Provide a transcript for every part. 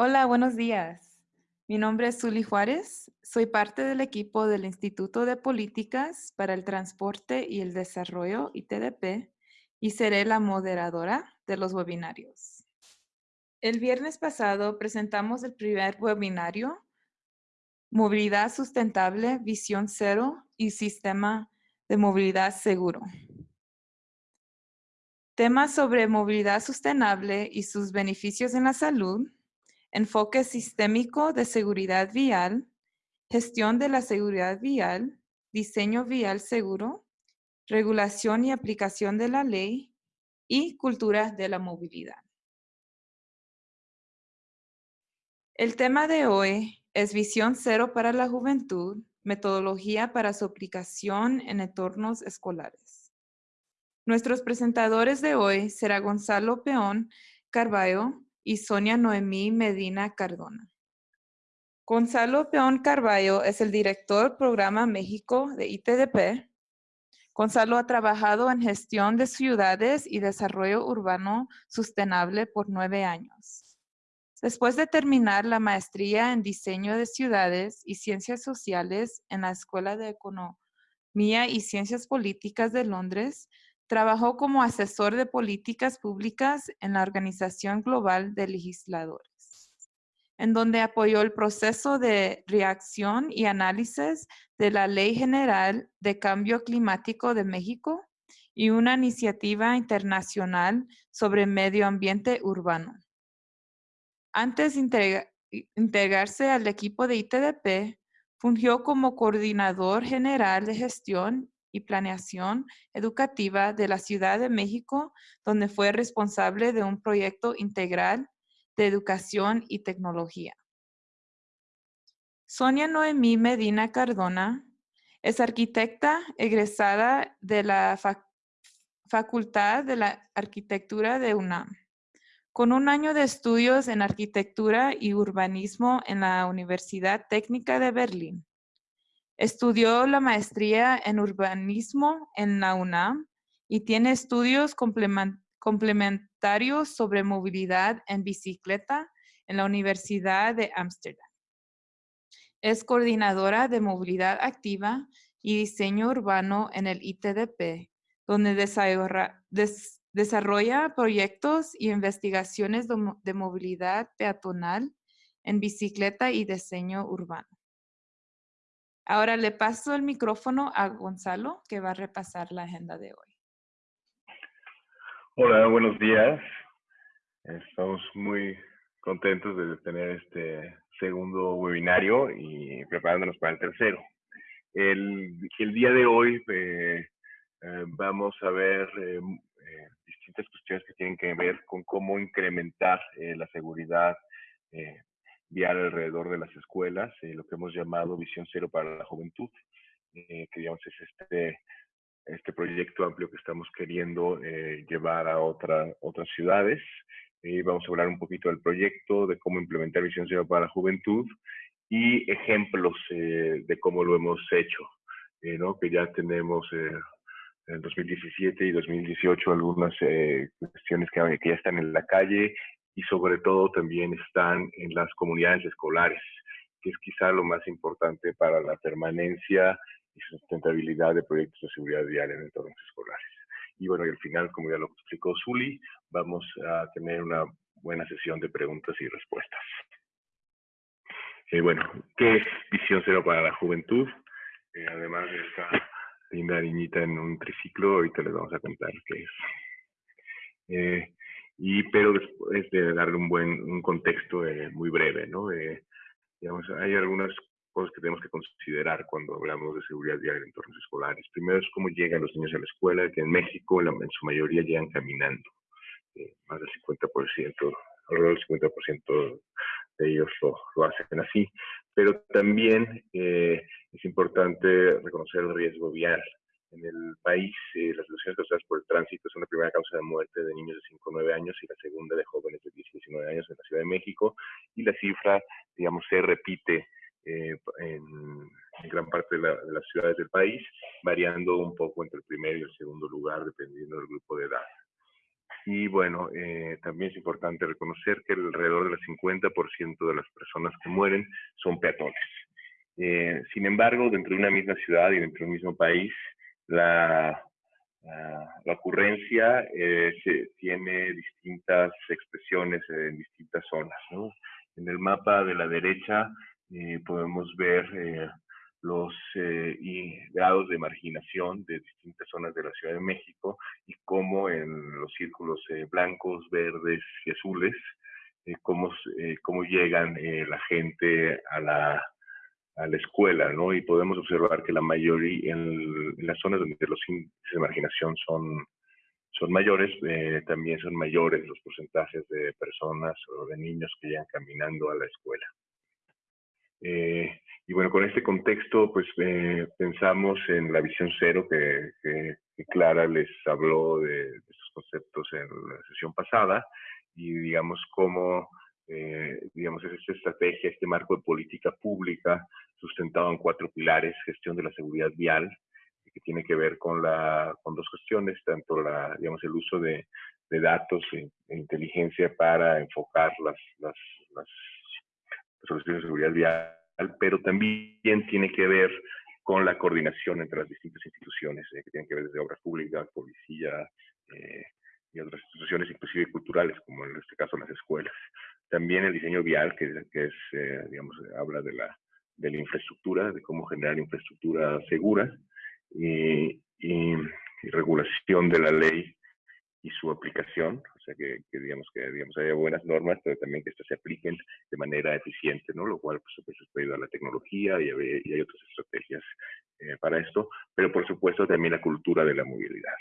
Hola, buenos días. Mi nombre es Zuli Juárez. Soy parte del equipo del Instituto de Políticas para el Transporte y el Desarrollo, ITDP, y seré la moderadora de los webinarios. El viernes pasado presentamos el primer webinario, Movilidad Sustentable, Visión Cero y Sistema de Movilidad Seguro. Temas sobre movilidad sostenible y sus beneficios en la salud enfoque sistémico de seguridad vial, gestión de la seguridad vial, diseño vial seguro, regulación y aplicación de la ley y cultura de la movilidad. El tema de hoy es Visión Cero para la Juventud, metodología para su aplicación en entornos escolares. Nuestros presentadores de hoy será Gonzalo Peón Carballo, y Sonia Noemí Medina Cardona. Gonzalo Peón Carballo es el director Programa México de ITDP. Gonzalo ha trabajado en gestión de ciudades y desarrollo urbano sostenible por nueve años. Después de terminar la maestría en diseño de ciudades y ciencias sociales en la Escuela de Economía y Ciencias Políticas de Londres, Trabajó como asesor de políticas públicas en la Organización Global de Legisladores, en donde apoyó el proceso de reacción y análisis de la Ley General de Cambio Climático de México y una iniciativa internacional sobre medio ambiente urbano. Antes de integrarse al equipo de ITDP, fungió como coordinador general de gestión y Planeación Educativa de la Ciudad de México, donde fue responsable de un proyecto integral de educación y tecnología. Sonia Noemí Medina Cardona es arquitecta egresada de la Facultad de la Arquitectura de UNAM, con un año de estudios en arquitectura y urbanismo en la Universidad Técnica de Berlín. Estudió la maestría en urbanismo en la UNAM y tiene estudios complementarios sobre movilidad en bicicleta en la Universidad de Ámsterdam. Es coordinadora de movilidad activa y diseño urbano en el ITDP, donde desarrolla proyectos y investigaciones de movilidad peatonal en bicicleta y diseño urbano. Ahora le paso el micrófono a Gonzalo, que va a repasar la agenda de hoy. Hola, buenos días. Estamos muy contentos de tener este segundo webinario y preparándonos para el tercero. El, día de hoy eh, eh, vamos a ver eh, distintas cuestiones que tienen que ver con cómo incrementar la seguridad vial alrededor de las escuelas, eh, lo que hemos llamado Visión Cero para la Juventud, eh, que digamos es este, este proyecto amplio que estamos queriendo eh, llevar a otra, otras ciudades. vamos a hablar un poquito del proyecto, de cómo implementar Visión Cero para la Juventud y ejemplos de cómo lo hemos hecho, ¿no? que ya tenemos en 2017 y 2018 algunas cuestiones que, que, ya están en la calle y sobre todo también están en las comunidades escolares, que es quizá lo más importante para la permanencia y sustentabilidad de proyectos de seguridad vial en entornos escolares. Y bueno, y al final, como ya lo explicó Zuli, vamos a tener una buena sesión de preguntas y respuestas. Eh, bueno, ¿qué es Visión Cero para la Juventud? Eh, además de esta linda niñita en un triciclo, ahorita les vamos a contar qué es. Eh, y pero después de darle un buen un contexto eh, muy breve, ¿no? digamos, hay algunas cosas que tenemos que considerar cuando hablamos de seguridad vial en entornos escolares. Primero es cómo llegan los niños a la escuela, que en México en su mayoría llegan caminando. Eh, más del 50%, alrededor del 50% de ellos lo, lo, hacen así. Pero también eh, es importante reconocer el riesgo vial en el país, eh, las lesiones causadas por el tránsito son la primera causa de muerte de niños de 5 o 9 años y la segunda de jóvenes de 10 y 19 años en la Ciudad de México. Y la cifra, digamos, se repite eh, en, gran parte de, las ciudades del país, variando un poco entre el primero y el segundo lugar, dependiendo del grupo de edad. Y bueno, eh, también es importante reconocer que alrededor del 50% de las personas que mueren son peatones. Eh, sin embargo, dentro de una misma ciudad y dentro de un mismo país, la, la, ocurrencia eh, tiene distintas expresiones en distintas zonas. En el mapa de la derecha podemos ver los eh, grados de marginación de distintas zonas de la Ciudad de México y cómo en los círculos eh, blancos, verdes y azules, eh, cómo, cómo, llegan la gente a la, a la escuela, ¿no? Y podemos observar que la mayoría, en, las zonas donde los índices de marginación son, son mayores, también son mayores los porcentajes de personas o de niños que llegan caminando a la escuela. Eh, y bueno, con este contexto, pues eh, pensamos en la visión cero que, Clara les habló de, estos conceptos en la sesión pasada y digamos cómo, eh, digamos, es esta estrategia, este marco de política pública sustentado en cuatro pilares, gestión de la seguridad vial, que tiene que ver con, la, con dos cuestiones, tanto la, digamos, el uso de, datos e, e, inteligencia para enfocar las, soluciones de seguridad vial, pero también tiene que ver con la coordinación entre las distintas instituciones, eh, que tienen que ver desde obras públicas, policía eh, y otras instituciones, inclusive culturales, como en este caso las escuelas. También el diseño vial, que, es, eh, digamos, habla de la, de la infraestructura, de cómo generar infraestructura segura y, y regulación de la ley y su aplicación, o sea que, digamos que digamos haya buenas normas, pero también que estas se apliquen de manera eficiente, ¿no? Lo cual, pues, se puede ayudar a la tecnología y, hay otras estrategias eh, para esto, pero por supuesto también la cultura de la movilidad.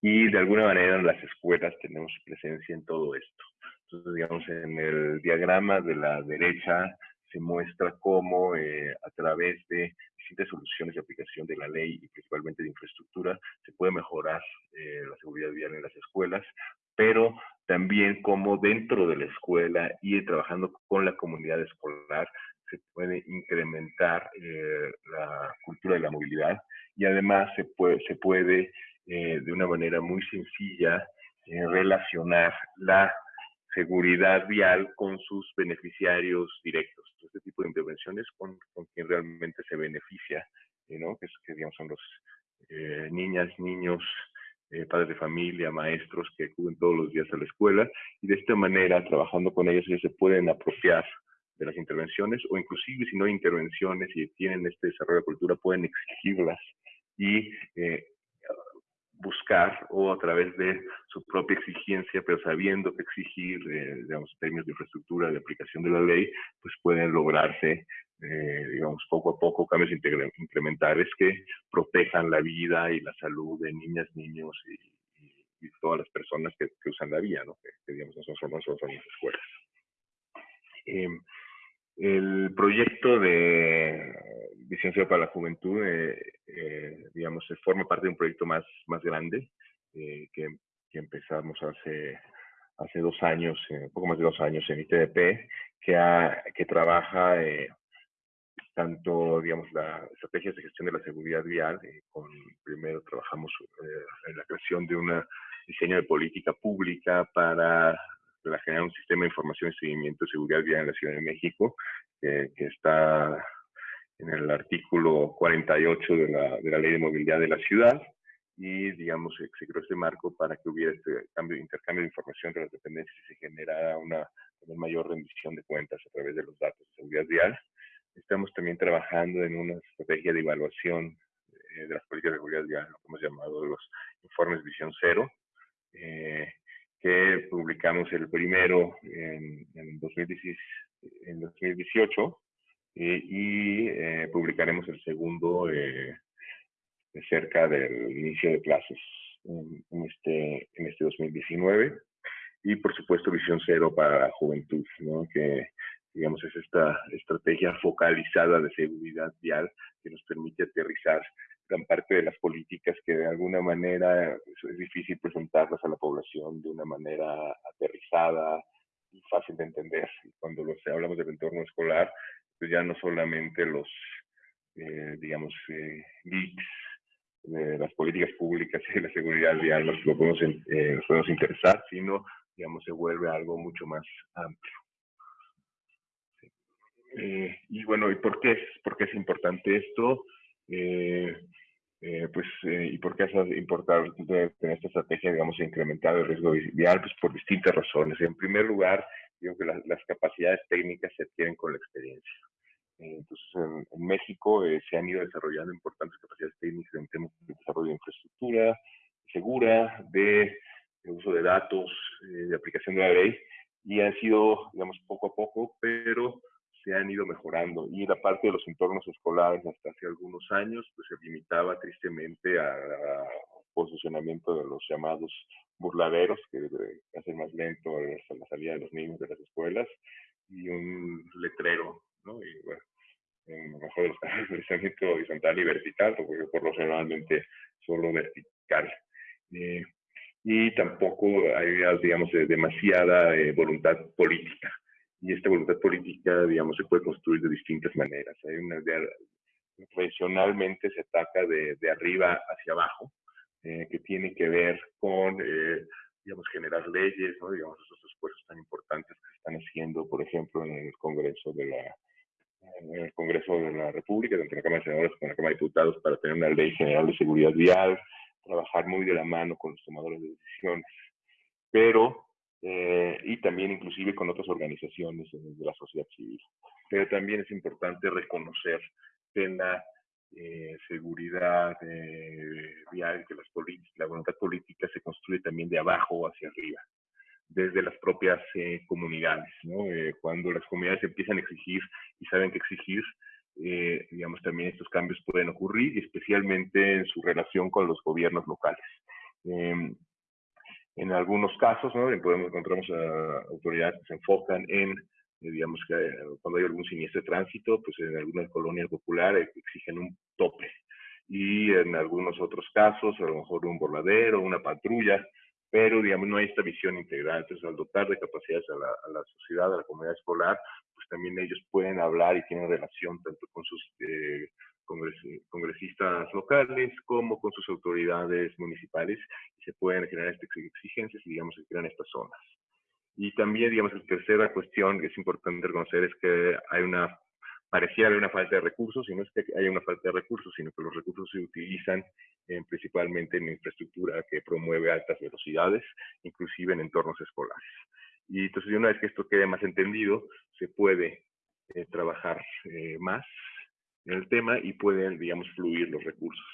Y de alguna manera en las escuelas tenemos presencia en todo esto. Entonces, digamos, en el diagrama de la derecha se muestra cómo eh, a través de distintas soluciones de aplicación de la ley y principalmente de infraestructura se puede mejorar eh, la seguridad vial en las escuelas, pero también cómo dentro de la escuela y trabajando con la comunidad escolar se puede incrementar eh, la cultura de la movilidad. Y además se puede, se puede de una manera muy sencilla relacionar la seguridad vial con sus beneficiarios directos. Este tipo de intervenciones con, con quien realmente se beneficia, eh, ¿no? que, que digamos, son los eh, niñas, niños, eh, padres de familia, maestros que acuden todos los días a la escuela y de esta manera, trabajando con ellos, ellos se pueden apropiar de las intervenciones o inclusive si no hay intervenciones y tienen este desarrollo de cultura, pueden exigirlas y buscar o a través de su propia exigencia, pero sabiendo que exigir, eh, digamos, términos de infraestructura, de aplicación de la ley, pues pueden lograrse, eh, digamos, poco a poco cambios incrementales que protejan la vida y la salud de niñas, niños y, todas las personas que, usan la vía, ¿no? Que, digamos, no son, solo son las escuelas. Em, el proyecto de Ciudad para la Juventud, eh, eh, digamos, forma parte de un proyecto más, más grande eh, que, que, empezamos hace, hace dos años, un poco más de dos años en ITDP, que, que trabaja tanto, digamos, las estrategias de gestión de la seguridad vial. con, primero trabajamos en la creación de un diseño de política pública para generar un sistema de información y seguimiento de seguridad vial en la Ciudad de México, que está en el artículo 48 de la, de la Ley de Movilidad de la Ciudad y, digamos, se creó este marco para que hubiera este cambio, intercambio de información entre las dependencias y se generara una, mayor rendición de cuentas a través de los datos de seguridad vial. Estamos también trabajando en una estrategia de evaluación eh, de las políticas de seguridad vial, lo que hemos llamado los informes Visión Cero, eh, que publicamos el primero en, en, 2018 eh, y eh, publicaremos el segundo eh, cerca del inicio de clases en, este, en este 2019. Y por supuesto Visión Cero para la Juventud, ¿no? que digamos es esta estrategia focalizada de seguridad vial que nos permite aterrizar gran parte de las políticas que de alguna manera es, difícil presentarlas a la población de una manera aterrizada y fácil de entender. cuando los, hablamos del entorno escolar, pues ya no solamente los, eh, digamos, eh, las políticas públicas y la seguridad vial nos, podemos, nos podemos interesar, sino, digamos, se vuelve algo mucho más amplio. Eh, y bueno, ¿y por qué por qué es importante esto? Eh, eh, pues, ¿y por qué es importante tener esta estrategia, digamos, de incrementar el riesgo vial? Pues por distintas razones. En primer lugar, digo que las capacidades técnicas se adquieren con la experiencia. entonces, en, México se han ido desarrollando importantes capacidades técnicas en temas de desarrollo de infraestructura segura, de, de uso de datos, de aplicación de la ley, y han sido, digamos, poco a poco, pero se han ido mejorando y la parte de los entornos escolares hasta hace algunos años pues se limitaba tristemente a, posicionamiento de los llamados burladeros que hacen más lento la salida de los niños de las escuelas y un letrero, ¿no? Y bueno, en lo mejor los casos, horizontal y vertical, porque por lo generalmente solo vertical. Eh, y tampoco hay, digamos, demasiada eh, voluntad política y esta voluntad política, digamos, se puede construir de distintas maneras. Hay una idea, tradicionalmente se ataca de, de arriba hacia abajo, eh, que tiene que ver con, eh, digamos, generar leyes, ¿no? digamos, esos esfuerzos tan importantes que se están haciendo, por ejemplo, en el Congreso de la, en el Congreso de la República, tanto la Cámara de Senadores como la Cámara de Diputados, para tener una ley general de seguridad vial, trabajar muy de la mano con los tomadores de decisiones. Pero eh, y también inclusive con otras organizaciones de la sociedad civil. Pero también es importante reconocer que la eh, seguridad eh, vial, que las la voluntad política se construye también de abajo hacia arriba, desde las propias comunidades. ¿no? cuando las comunidades empiezan a exigir y saben que exigir, digamos, también estos cambios pueden ocurrir, especialmente en su relación con los gobiernos locales. En algunos casos, ¿no? Podemos encontramos a autoridades que se enfocan en, eh, digamos, que eh, cuando hay algún siniestro de tránsito, pues en algunas colonias populares exigen un tope. Y en algunos otros casos, a lo mejor un borladero, una patrulla, pero digamos no hay esta visión integral. Entonces, al dotar de capacidades a la, a la sociedad, a la comunidad escolar, pues también ellos pueden hablar y tienen relación tanto con sus eh, congresistas locales como con sus autoridades municipales se pueden generar estas exigencias y digamos se crean estas zonas. Y también, digamos, la tercera cuestión que es importante reconocer es que hay una, parecía haber una falta de recursos, y no es que haya una falta de recursos, sino que los recursos se utilizan principalmente en infraestructura que promueve altas velocidades, inclusive en entornos escolares. Y entonces, una vez que esto quede más entendido, se puede eh, trabajar eh, más en el tema y pueden, digamos, fluir los recursos.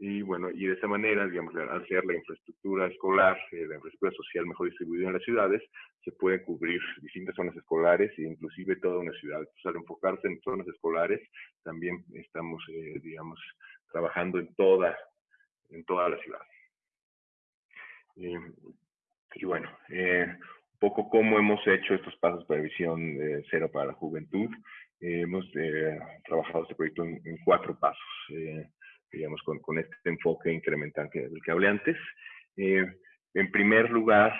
Y bueno, y de esa manera, digamos, al hacer la infraestructura escolar, eh, la infraestructura social mejor distribuida en las ciudades, se pueden cubrir distintas zonas escolares e inclusive toda una ciudad. Entonces, al enfocarse en zonas escolares, también estamos, eh, digamos, trabajando en toda, en toda la ciudad. y bueno, eh, un poco cómo hemos hecho estos pasos para visión cero para la juventud. Eh, hemos eh, trabajado este proyecto en, cuatro pasos, eh, digamos, con, con, este enfoque incremental que, del que hablé antes. en primer lugar,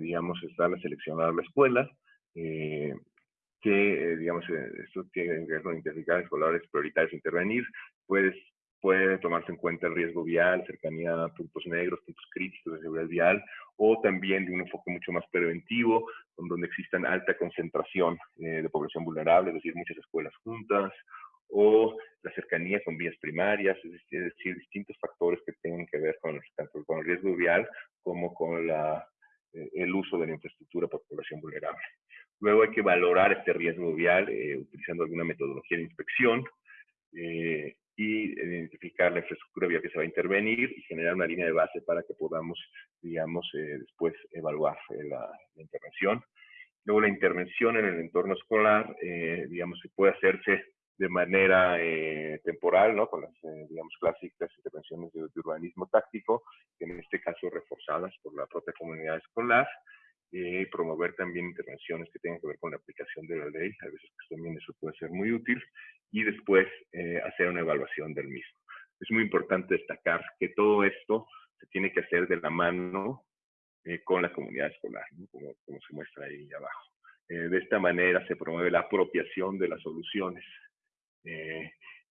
digamos, está la seleccionar la escuela, que, digamos, esto tiene que ver con identificar escolares prioritarios intervenir, puedes puede tomarse en cuenta el riesgo vial, cercanía a puntos negros, puntos críticos de seguridad vial, o también de un enfoque mucho más preventivo, donde existan alta concentración eh, de población vulnerable, es decir, muchas escuelas juntas, o la cercanía con vías primarias, es decir, distintos factores que tienen que ver con, tanto con el riesgo vial como con la, eh, el uso de la infraestructura por población vulnerable. Luego hay que valorar este riesgo vial eh, utilizando alguna metodología de inspección, eh, y identificar la infraestructura vía que se va a intervenir y generar una línea de base para que podamos, digamos, eh, después evaluar eh, la, intervención. Luego la intervención en el entorno escolar, eh, digamos, se puede hacerse de manera temporal, ¿no? Con las, digamos, clásicas intervenciones de, de, urbanismo táctico, en este caso reforzadas por la propia comunidad escolar, y promover también intervenciones que tengan que ver con la aplicación de la ley. A veces pues, también eso puede ser muy útil. Y después eh, hacer una evaluación del mismo. Es muy importante destacar que todo esto se tiene que hacer de la mano eh, con la comunidad escolar, como, como, se muestra ahí abajo. Eh, de esta manera se promueve la apropiación de las soluciones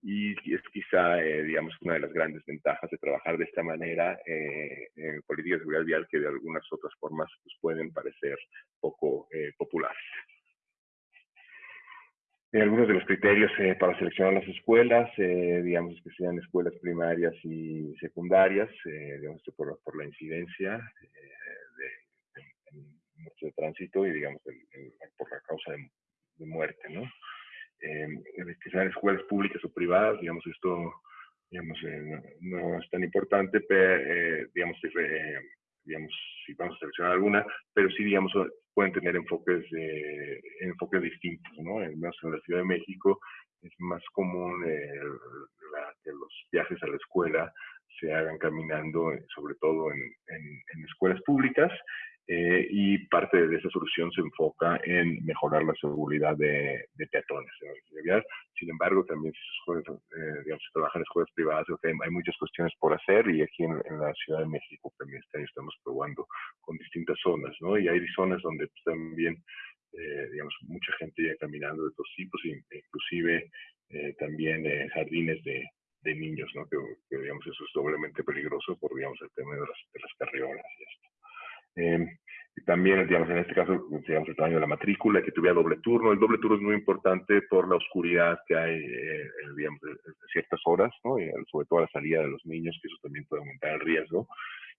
y es quizá, eh, digamos, una de las grandes ventajas de trabajar de esta manera eh, en políticas de seguridad vial que de algunas otras formas pues, pueden parecer poco eh, populares. algunos de los criterios para seleccionar las escuelas, digamos que sean escuelas primarias y secundarias, digamos por, por, la incidencia de, de, tránsito y digamos por la causa de, de muerte, ¿no? Eh, que sean escuelas públicas o privadas, digamos, esto digamos, eh, no, es tan importante, pero, eh, digamos, eh, digamos, si vamos a seleccionar alguna, pero sí, digamos, pueden tener enfoques, enfoques distintos, ¿no? En, la Ciudad de México es más común que los viajes a la escuela se hagan caminando, sobre todo en, en escuelas públicas, eh, y parte de esa solución se enfoca en mejorar la seguridad de, peatones. Sin embargo, también si eh, digamos, se trabaja en escuelas privadas, hay, muchas cuestiones por hacer y aquí en, la Ciudad de México también estamos probando con distintas zonas, ¿no? Y hay zonas donde pues, también, eh, digamos, mucha gente ya caminando de todos tipos, inclusive también jardines de, niños, ¿no? Que, digamos, eso es doblemente peligroso por, digamos, el tema de las, de las carriolas y esto. Eh, también, digamos, en este caso, digamos, el tamaño de la matrícula, que tuviera doble turno. El doble turno es muy importante por la oscuridad que hay, eh, digamos, en ciertas horas, ¿no? Y sobre todo a la salida de los niños, que eso también puede aumentar el riesgo.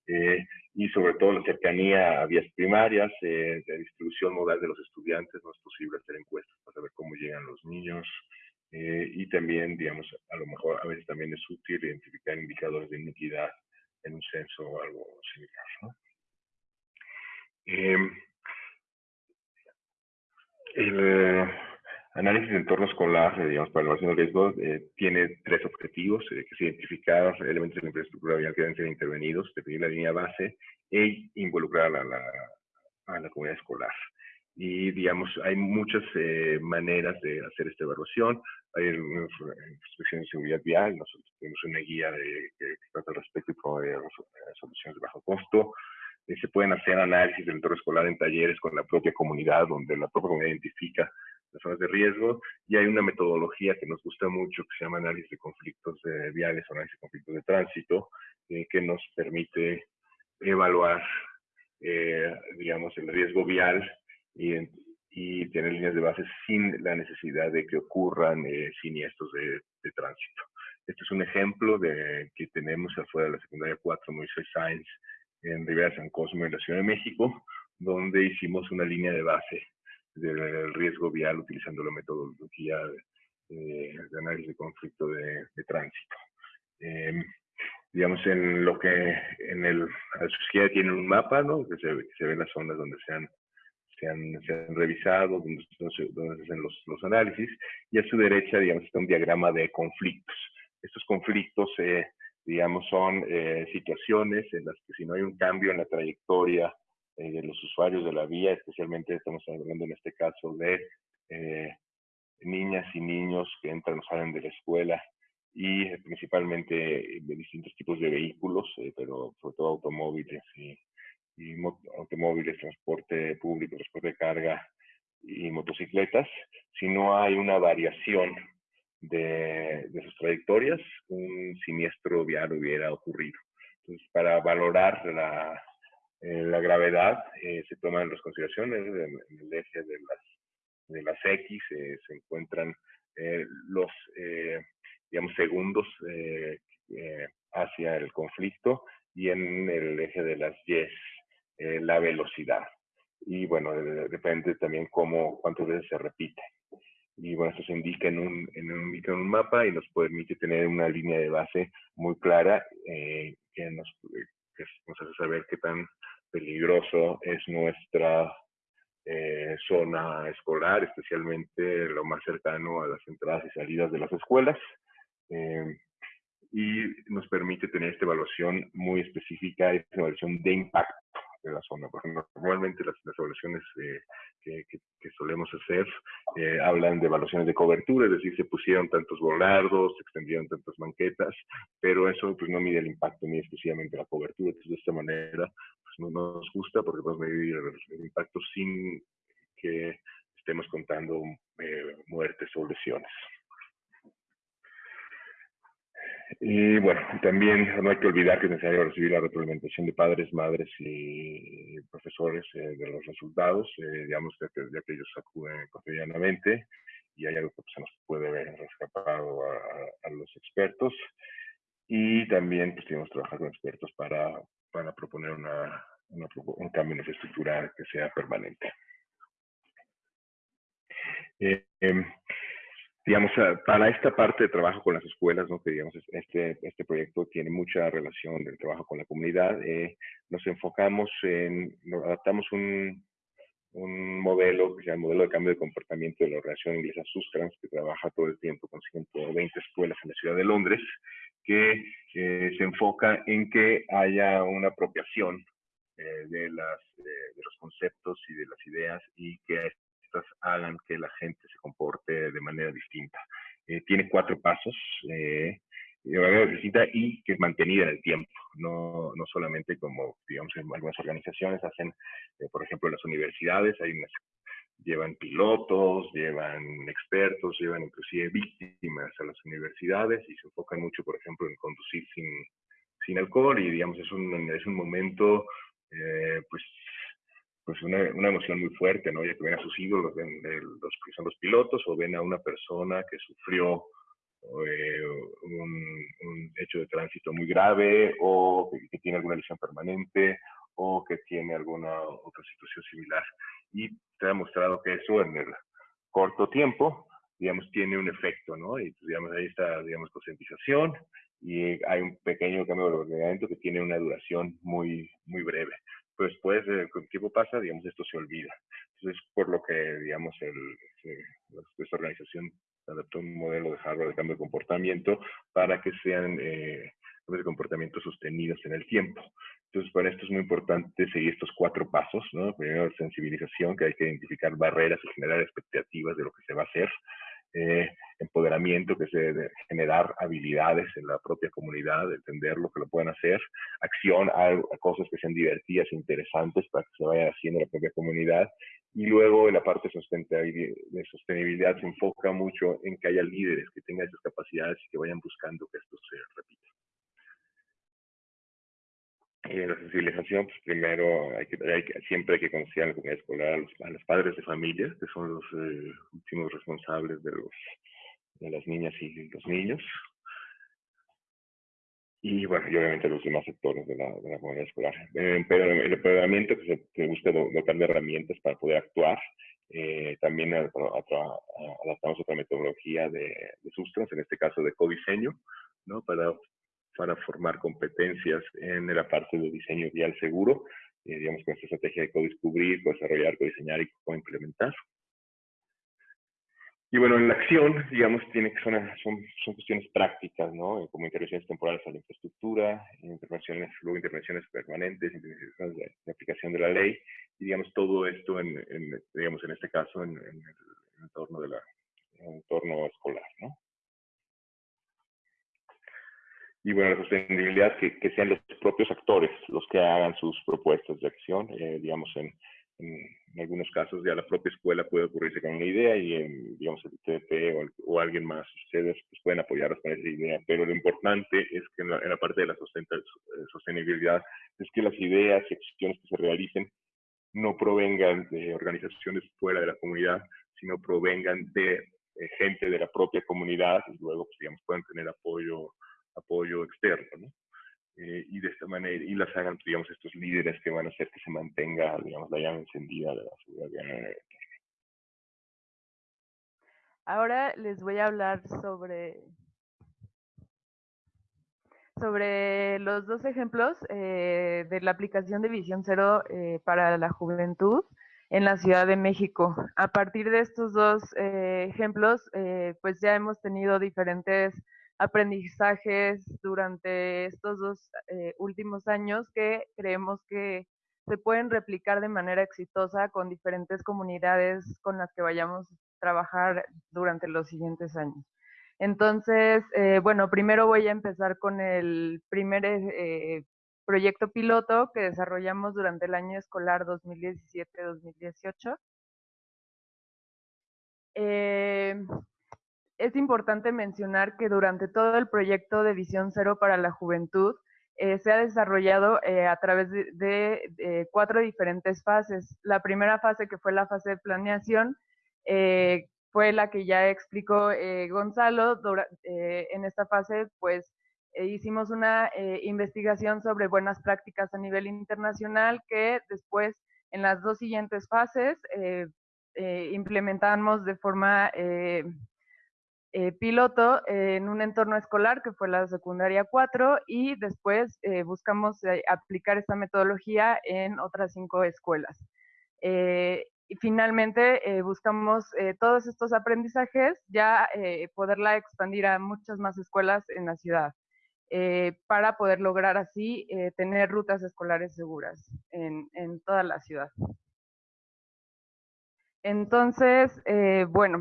Eh, y sobre todo la cercanía a vías primarias, eh, de distribución modal de los estudiantes, no es posible hacer encuestas para saber cómo llegan los niños. y también, digamos, a lo mejor a veces también es útil identificar indicadores de iniquidad en un censo o algo similar, ¿no? Em, el eh, análisis de entorno escolar, eh, digamos, para la evaluación de riesgos, eh, tiene tres objetivos, que es identificar elementos de la infraestructura vial que deben ser intervenidos, definir la línea base e involucrar a la, a la comunidad escolar. Y, digamos, hay muchas maneras de hacer esta evaluación. Hay inspección de seguridad vial, nosotros tenemos una guía de, que, trata al respecto y provee soluciones de bajo costo. Eh, se pueden hacer análisis del entorno escolar en talleres con la propia comunidad, donde la propia comunidad identifica las zonas de riesgo, y hay una metodología que nos gusta mucho que se llama análisis de conflictos viales o análisis de conflictos de tránsito, eh, que nos permite evaluar, eh, digamos, el riesgo vial y, y, tener líneas de base sin la necesidad de que ocurran siniestros de, de, tránsito. Este es un ejemplo de que tenemos afuera de la secundaria 4 Moisés Science en Rivera San Cosme, en la Ciudad de México, donde hicimos una línea de base del riesgo vial utilizando la metodología de, análisis de conflicto de, tránsito. Em, digamos, en lo que en el, a la izquierda tienen un mapa, ¿no? Que se, se ven las zonas donde se han, se han, se han revisado, donde, donde, se hacen los, los, análisis, y a su derecha, digamos, está un diagrama de conflictos. Estos conflictos eh, digamos, son eh, situaciones en las que si no hay un cambio en la trayectoria eh, de los usuarios de la vía, especialmente estamos hablando en este caso de eh, niñas y niños que entran o salen de la escuela y principalmente de distintos tipos de vehículos, pero sobre todo automóviles y, y automóviles, transporte público, transporte de carga y motocicletas, si no hay una variación de, sus trayectorias, un siniestro vial hubiera ocurrido. Entonces, para valorar la, eh, la gravedad, eh, se toman las consideraciones en, el eje de las, de las X, eh, se encuentran los, digamos, segundos hacia el conflicto y en el eje de las Y, la velocidad. Y bueno, depende también cómo, cuántas veces se repite y bueno, esto se indica en un, en un, en un mapa y nos permite tener una línea de base muy clara eh, que, nos, que nos hace saber qué tan peligroso es nuestra eh, zona escolar, especialmente lo más cercano a las entradas y salidas de las escuelas. Eh, y nos permite tener esta evaluación muy específica, esta evaluación de impacto de la zona. Porque normalmente las, evaluaciones eh, que, que, solemos hacer eh, hablan de evaluaciones de cobertura, es decir, se pusieron tantos volardos, se extendieron tantas banquetas, pero eso pues no mide el impacto ni exclusivamente la cobertura. Entonces, de esta manera, pues no nos gusta porque podemos medir el, impacto sin que estemos contando eh, muertes o lesiones. Y bueno, también no hay que olvidar que es necesario recibir la retroalimentación de padres, madres y profesores eh, de los resultados, eh, digamos, ya que, que, ellos acuden cotidianamente y hay algo que pues, se nos puede ver escapado a, a, los expertos. Y también pues, tenemos que trabajar con expertos para, para proponer una, una, un cambio infraestructural que sea permanente. Eh, em, digamos, ah, para esta parte de trabajo con las escuelas, ¿no? que digamos, este, este proyecto tiene mucha relación del trabajo con la comunidad, eh, nos enfocamos en, nos adaptamos un, un modelo que se llama el modelo de cambio de comportamiento de la Organización Inglesa Sustrans, que trabaja todo el tiempo con 120 escuelas en la ciudad de Londres, que eh, se enfoca en que haya una apropiación eh, de, las, de los conceptos y de las ideas y que hagan que la gente se comporte de manera distinta. Eh, tiene cuatro pasos eh, de manera distinta y que es mantenida en el tiempo, no, no solamente como, digamos, en algunas organizaciones hacen, eh, por ejemplo, las universidades, hay llevan pilotos, llevan expertos, llevan inclusive víctimas a las universidades y se enfocan mucho, por ejemplo, en conducir sin, sin alcohol y, digamos, es un, es un momento, pues, pues una, una, emoción muy fuerte, ¿no? Ya que ven a sus ídolos, ven los son los pilotos, o ven a una persona que sufrió eh, un, un, hecho de tránsito muy grave, o que, que, tiene alguna lesión permanente, o que tiene alguna otra situación similar. Y se ha demostrado que eso en el corto tiempo, digamos, tiene un efecto, ¿no? Y pues, digamos, ahí está, digamos, concientización, y hay un pequeño cambio de ordenamiento que tiene una duración muy, muy breve pues el tiempo pasa, digamos, esto se olvida. Entonces, por lo que, digamos, el, esta organización adaptó un modelo de hardware de cambio de comportamiento para que sean eh, de comportamientos sostenidos en el tiempo. Entonces, para esto es muy importante seguir estos cuatro pasos, ¿no? Primero, sensibilización, que hay que identificar barreras y generar expectativas de lo que se va a hacer. Eh, empoderamiento, que es generar habilidades en la propia comunidad, entender lo que lo pueden hacer, acción a, cosas que sean divertidas e interesantes para que se vaya haciendo la propia comunidad. Y luego en la parte de sostenibilidad se enfoca mucho en que haya líderes que tengan esas capacidades y que vayan buscando que esto se repita. Y en la sensibilización, pues primero hay que, hay que, siempre hay que conocer a la comunidad escolar, a los, a los padres de familia, que son los eh, últimos responsables de, los, de las niñas y los niños. Y bueno, y obviamente los demás sectores de la, de la comunidad escolar. Eh, pero el empoderamiento que se busca dotar de herramientas para poder actuar. Eh, también adaptamos otra metodología de, de Sustrans, en este caso de codiseño, ¿no? para para formar competencias en la parte de diseño vial seguro, eh, digamos, con esta estrategia de co-descubrir, co-desarrollar, co-diseñar y co-implementar. Y bueno, en la acción, digamos, tiene que son, son, son cuestiones prácticas, ¿no? Eh, como intervenciones temporales a la infraestructura, intervenciones, luego intervenciones permanentes, intervenciones de, de aplicación de la ley, y digamos, todo esto, en, en digamos, en este caso, en, en el entorno, de la, en el entorno escolar, ¿no? Y bueno, la sostenibilidad, que, que, sean los propios actores los que hagan sus propuestas de acción. Eh, digamos, en, en, algunos casos ya la propia escuela puede ocurrirse con una idea y, en, digamos, el ITP o, o, alguien más, ustedes pues, pueden apoyarlos con esa idea. Pero lo importante es que en la, en la parte de la eh, sostenibilidad es que las ideas y acciones que se realicen no provengan de organizaciones fuera de la comunidad, sino provengan de eh, gente de la propia comunidad y luego, pues, digamos, puedan tener apoyo apoyo externo, ¿no? Eh, y de esta manera, y las hagan, digamos, estos líderes que van a hacer que se mantenga, digamos, la llama encendida de la seguridad Ahora les voy a hablar sobre, sobre los dos ejemplos eh, de la aplicación de Visión Cero eh, para la juventud en la Ciudad de México. A partir de estos dos eh, ejemplos, pues ya hemos tenido diferentes aprendizajes durante estos dos eh, últimos años que creemos que se pueden replicar de manera exitosa con diferentes comunidades con las que vayamos a trabajar durante los siguientes años. Entonces, eh, bueno, primero voy a empezar con el primer eh, proyecto piloto que desarrollamos durante el año escolar 2017-2018. Eh, es importante mencionar que durante todo el proyecto de Visión Cero para la Juventud eh, se ha desarrollado eh, a través de, cuatro diferentes fases. La primera fase, que fue la fase de planeación, fue la que ya explicó Gonzalo. en esta fase, pues, hicimos una investigación sobre buenas prácticas a nivel internacional que después, en las dos siguientes fases, implementamos de forma eh, piloto en un entorno escolar que fue la secundaria 4 y después eh, buscamos eh, aplicar esta metodología en otras cinco escuelas. y finalmente buscamos todos estos aprendizajes ya poderla expandir a muchas más escuelas en la ciudad para poder lograr así tener rutas escolares seguras en, en toda la ciudad. Entonces, bueno,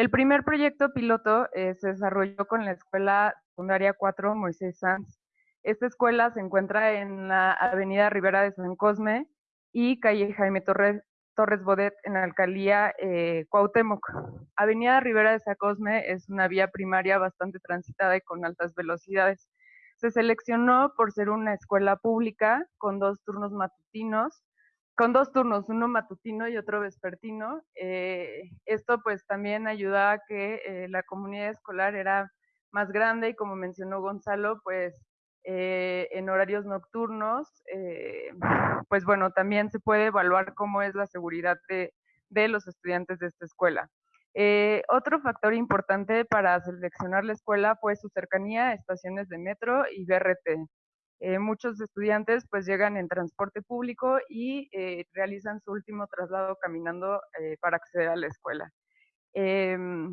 el primer proyecto piloto eh, se desarrolló con la Escuela Secundaria 4 Moisés Sanz. Esta escuela se encuentra en la Avenida Rivera de San Cosme y calle Jaime Torres, Torres Bodet en la alcaldía eh, Cuauhtémoc. Avenida Rivera de San Cosme es una vía primaria bastante transitada y con altas velocidades. Se seleccionó por ser una escuela pública con dos turnos matutinos con dos turnos, uno matutino y otro vespertino. Eh, esto pues también ayuda a que eh, la comunidad escolar era más grande y como mencionó Gonzalo, pues eh, en horarios nocturnos, pues bueno, también se puede evaluar cómo es la seguridad de, de los estudiantes de esta escuela. otro factor importante para seleccionar la escuela fue su cercanía a estaciones de metro y BRT. Eh, muchos estudiantes pues llegan en transporte público y eh, realizan su último traslado caminando eh, para acceder a la escuela. Em,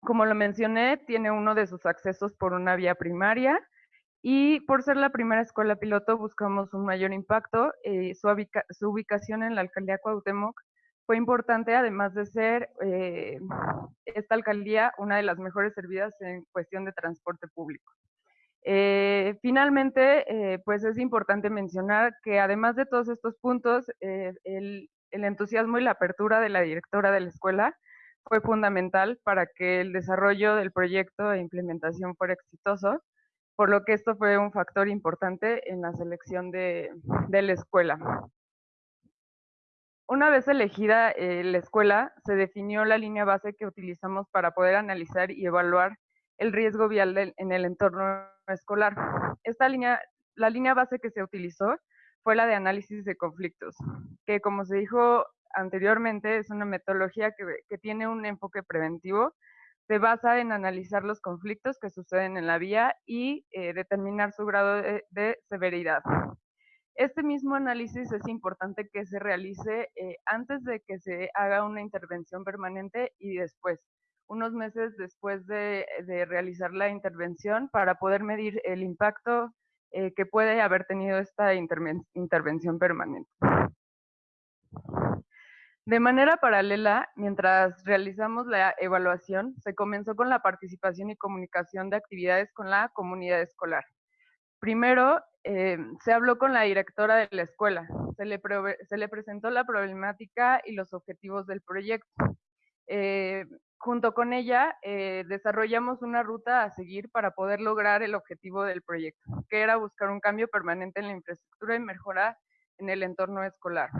como lo mencioné, tiene uno de sus accesos por una vía primaria y por ser la primera escuela piloto buscamos un mayor impacto. Su, su, ubicación en la alcaldía Cuauhtémoc fue importante, además de ser esta alcaldía una de las mejores servidas en cuestión de transporte público. Eh, finalmente, eh, pues es importante mencionar que además de todos estos puntos, eh, el, entusiasmo y la apertura de la directora de la escuela fue fundamental para que el desarrollo del proyecto e implementación fuera exitoso, por lo que esto fue un factor importante en la selección de, de la escuela. Una vez elegida la escuela, se definió la línea base que utilizamos para poder analizar y evaluar el riesgo vial en el entorno escolar. Esta línea, la línea base que se utilizó fue la de análisis de conflictos, que como se dijo anteriormente, es una metodología que, tiene un enfoque preventivo, se basa en analizar los conflictos que suceden en la vía y eh, determinar su grado de, severidad. Este mismo análisis es importante que se realice eh, antes de que se haga una intervención permanente y después unos meses después de, realizar la intervención para poder medir el impacto eh, que puede haber tenido esta intervención permanente. De manera paralela, mientras realizamos la evaluación, se comenzó con la participación y comunicación de actividades con la comunidad escolar. Primero, eh, se habló con la directora de la escuela, se le, se le presentó la problemática y los objetivos del proyecto. Eh, junto con ella eh, desarrollamos una ruta a seguir para poder lograr el objetivo del proyecto, que era buscar un cambio permanente en la infraestructura y mejora en el entorno escolar.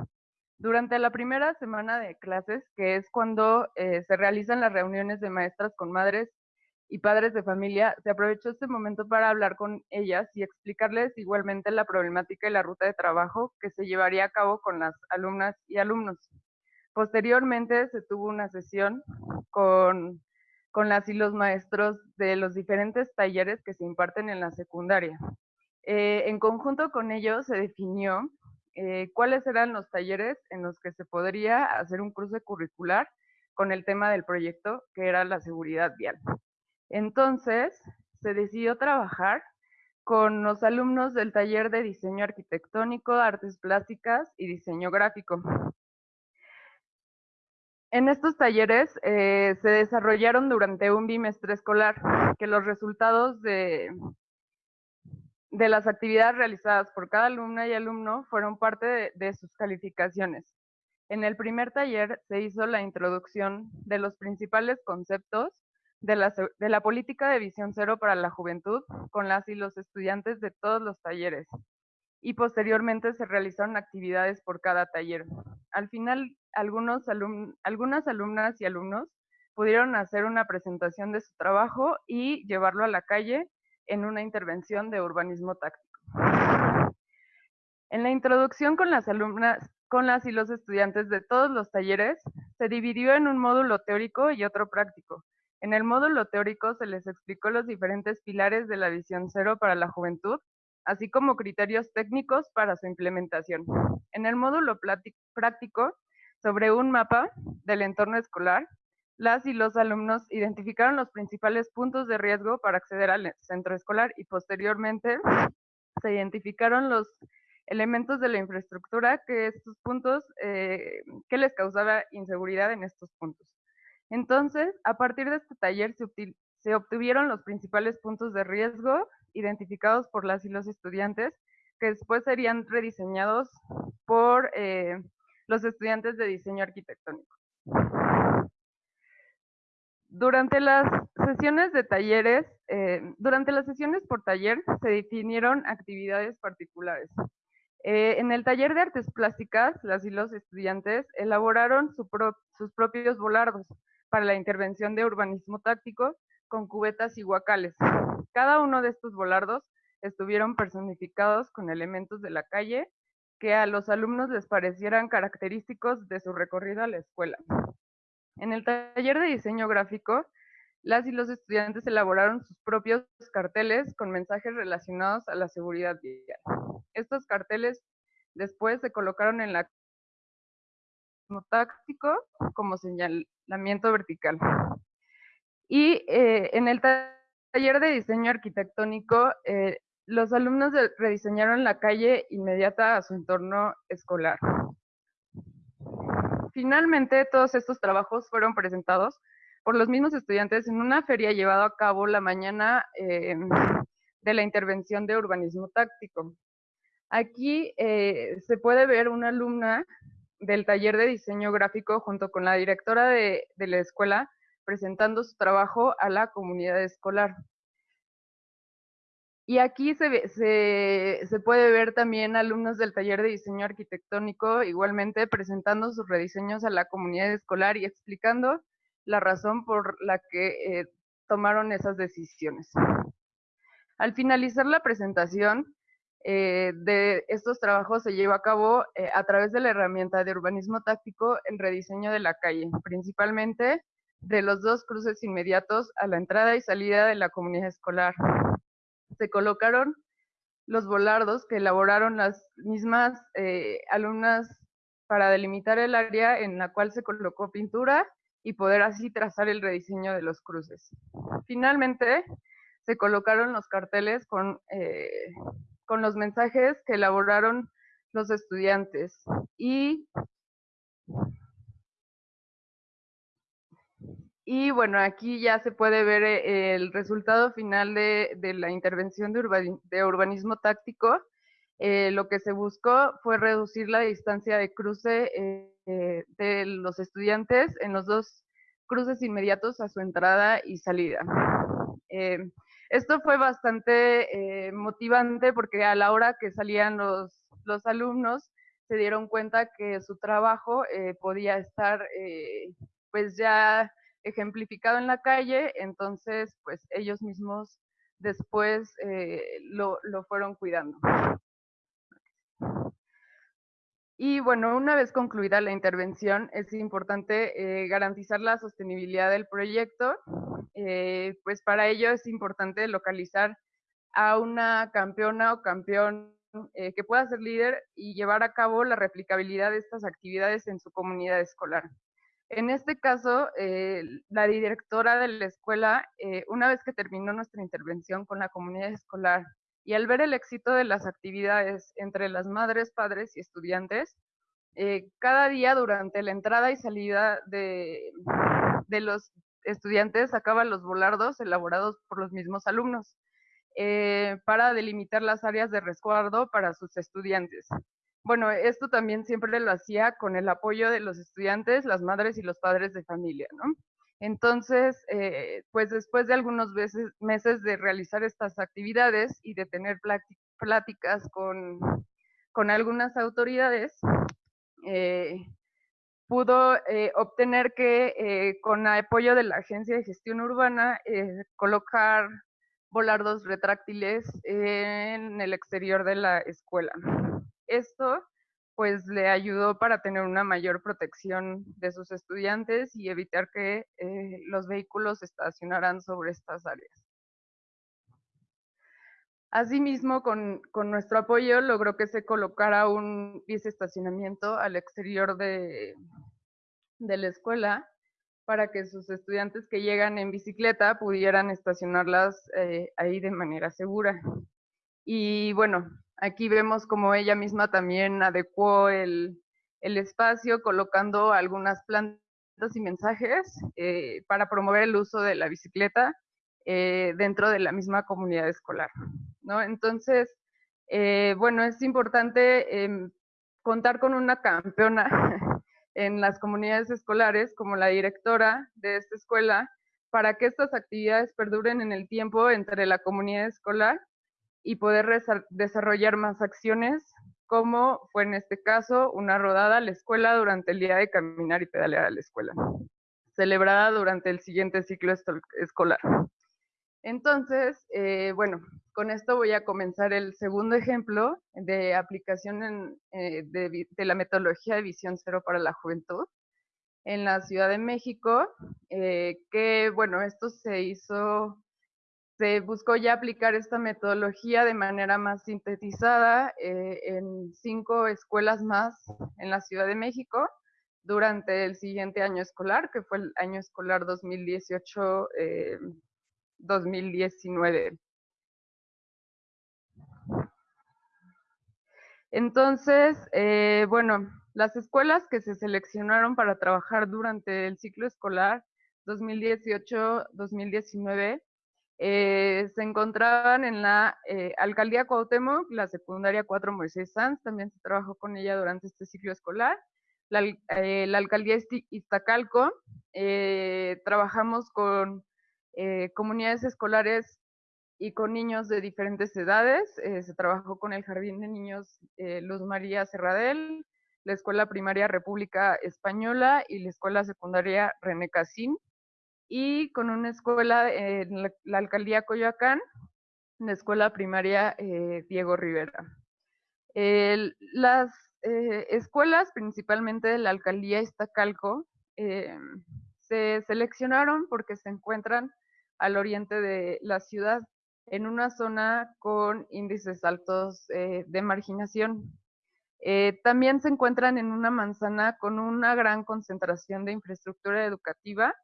Durante la primera semana de clases, que es cuando eh, se realizan las reuniones de maestras con madres y padres de familia, se aprovechó este momento para hablar con ellas y explicarles igualmente la problemática y la ruta de trabajo que se llevaría a cabo con las alumnas y alumnos. Posteriormente se tuvo una sesión con, las y los maestros de los diferentes talleres que se imparten en la secundaria. Eh, en conjunto con ellos se definió eh, cuáles eran los talleres en los que se podría hacer un cruce curricular con el tema del proyecto, que era la seguridad vial. Entonces, se decidió trabajar con los alumnos del taller de diseño arquitectónico, artes plásticas y diseño gráfico. En estos talleres eh, se desarrollaron durante un bimestre escolar, que los resultados de, las actividades realizadas por cada alumna y alumno fueron parte de, sus calificaciones. En el primer taller se hizo la introducción de los principales conceptos de la, política de visión cero para la juventud con las y los estudiantes de todos los talleres. Y posteriormente se realizaron actividades por cada taller. Al final, algunas alumnas y alumnos pudieron hacer una presentación de su trabajo y llevarlo a la calle en una intervención de urbanismo táctico. En la introducción con las alumnas, con las y los estudiantes de todos los talleres, se dividió en un módulo teórico y otro práctico. En el módulo teórico se les explicó los diferentes pilares de la visión cero para la juventud, así como criterios técnicos para su implementación. En el módulo práctico, sobre un mapa del entorno escolar, las y los alumnos identificaron los principales puntos de riesgo para acceder al centro escolar y posteriormente se identificaron los elementos de la infraestructura que estos puntos, eh, que les causaba inseguridad en estos puntos. Entonces, a partir de este taller se, obtuvieron los principales puntos de riesgo identificados por las y los estudiantes, que después serían rediseñados por eh, los estudiantes de diseño arquitectónico. Durante las sesiones de talleres, eh, durante las sesiones por taller se definieron actividades particulares. Eh, en el taller de artes plásticas, las y los estudiantes elaboraron sus propios volardos para la intervención de urbanismo táctico con cubetas y guacales. Cada uno de estos volardos estuvieron personificados con elementos de la calle que a los alumnos les parecieran característicos de su recorrido a la escuela. En el taller de diseño gráfico, las y los estudiantes elaboraron sus propios carteles con mensajes relacionados a la seguridad vial. Estos carteles después se colocaron en la táctico como señalamiento vertical. Y eh, en el taller de diseño arquitectónico, eh, los alumnos rediseñaron la calle inmediata a su entorno escolar. Finalmente, todos estos trabajos fueron presentados por los mismos estudiantes en una feria llevada a cabo la mañana eh, de la intervención de urbanismo táctico. Aquí se puede ver una alumna del taller de diseño gráfico junto con la directora de, la escuela presentando su trabajo a la comunidad escolar. Y aquí se, puede ver también alumnos del taller de diseño arquitectónico igualmente presentando sus rediseños a la comunidad escolar y explicando la razón por la que eh, tomaron esas decisiones. Al finalizar la presentación eh, de estos trabajos se lleva a cabo eh, a través de la herramienta de urbanismo táctico el rediseño de la calle, principalmente de los dos cruces inmediatos a la entrada y salida de la comunidad escolar, se colocaron los volardos que elaboraron las mismas eh, alumnas para delimitar el área en la cual se colocó pintura y poder así trazar el rediseño de los cruces. Finalmente, se colocaron los carteles con, eh, con los mensajes que elaboraron los estudiantes y Y bueno, aquí ya se puede ver eh, el resultado final de, la intervención de, urbanismo táctico. Eh, lo que se buscó fue reducir la distancia de cruce eh, de los estudiantes en los dos cruces inmediatos a su entrada y salida. esto fue bastante motivante porque a la hora que salían los, los alumnos se dieron cuenta que su trabajo podía estar pues ya ejemplificado en la calle, entonces pues ellos mismos después eh, lo, fueron cuidando. Y bueno, una vez concluida la intervención, es importante eh, garantizar la sostenibilidad del proyecto. Eh, pues para ello es importante localizar a una campeona o campeón que pueda ser líder y llevar a cabo la replicabilidad de estas actividades en su comunidad escolar. En este caso, eh, la directora de la escuela, eh, una vez que terminó nuestra intervención con la comunidad escolar y al ver el éxito de las actividades entre las madres, padres y estudiantes, eh, cada día durante la entrada y salida de, de los estudiantes sacaban los volardos elaborados por los mismos alumnos para delimitar las áreas de resguardo para sus estudiantes. Bueno, esto también siempre lo hacía con el apoyo de los estudiantes, las madres y los padres de familia, ¿no? Entonces, eh, pues después de algunos meses, de realizar estas actividades y de tener pláticas con, algunas autoridades, eh, pudo eh, obtener que con apoyo de la Agencia de Gestión Urbana colocar volardos retráctiles en el exterior de la escuela. Esto pues le ayudó para tener una mayor protección de sus estudiantes y evitar que eh, los vehículos estacionaran sobre estas áreas. Asimismo, con, con, nuestro apoyo logró que se colocara un estacionamiento al exterior de, de la escuela para que sus estudiantes que llegan en bicicleta pudieran estacionarlas eh, ahí de manera segura. Y bueno, Aquí vemos como ella misma también adecuó el, espacio colocando algunas plantas y mensajes eh, para promover el uso de la bicicleta eh, dentro de la misma comunidad escolar. ¿no? Entonces, eh, bueno, es importante em, contar con una campeona en las comunidades escolares como la directora de esta escuela para que estas actividades perduren en el tiempo entre la comunidad escolar y poder desarrollar más acciones, como fue en este caso una rodada a la escuela durante el día de caminar y pedalear a la escuela, celebrada durante el siguiente ciclo escolar. Entonces, eh, bueno, con esto voy a comenzar el segundo ejemplo de aplicación eh, de, la metodología de visión cero para la juventud en la Ciudad de México, eh, que bueno, esto se hizo se buscó ya aplicar esta metodología de manera más sintetizada eh, en cinco escuelas más en la Ciudad de México durante el siguiente año escolar, que fue el año escolar 2018-2019. Eh, Entonces, eh, bueno, las escuelas que se seleccionaron para trabajar durante el ciclo escolar 2018-2019 eh, se encontraban en la eh, Alcaldía Cuauhtémoc, la secundaria 4 Moisés Sanz, también se trabajó con ella durante este ciclo escolar. La, eh, Alcaldía Iztacalco, trabajamos con comunidades escolares y con niños de diferentes edades. se trabajó con el Jardín de Niños Luz María Serradel, la Escuela Primaria República Española y la Escuela Secundaria René Casín y con una escuela en la, alcaldía Coyoacán, la escuela primaria eh, Diego Rivera. las eh, escuelas, principalmente de la alcaldía Iztacalco, eh, se seleccionaron porque se encuentran al oriente de la ciudad, en una zona con índices altos de marginación. también se encuentran en una manzana con una gran concentración de infraestructura educativa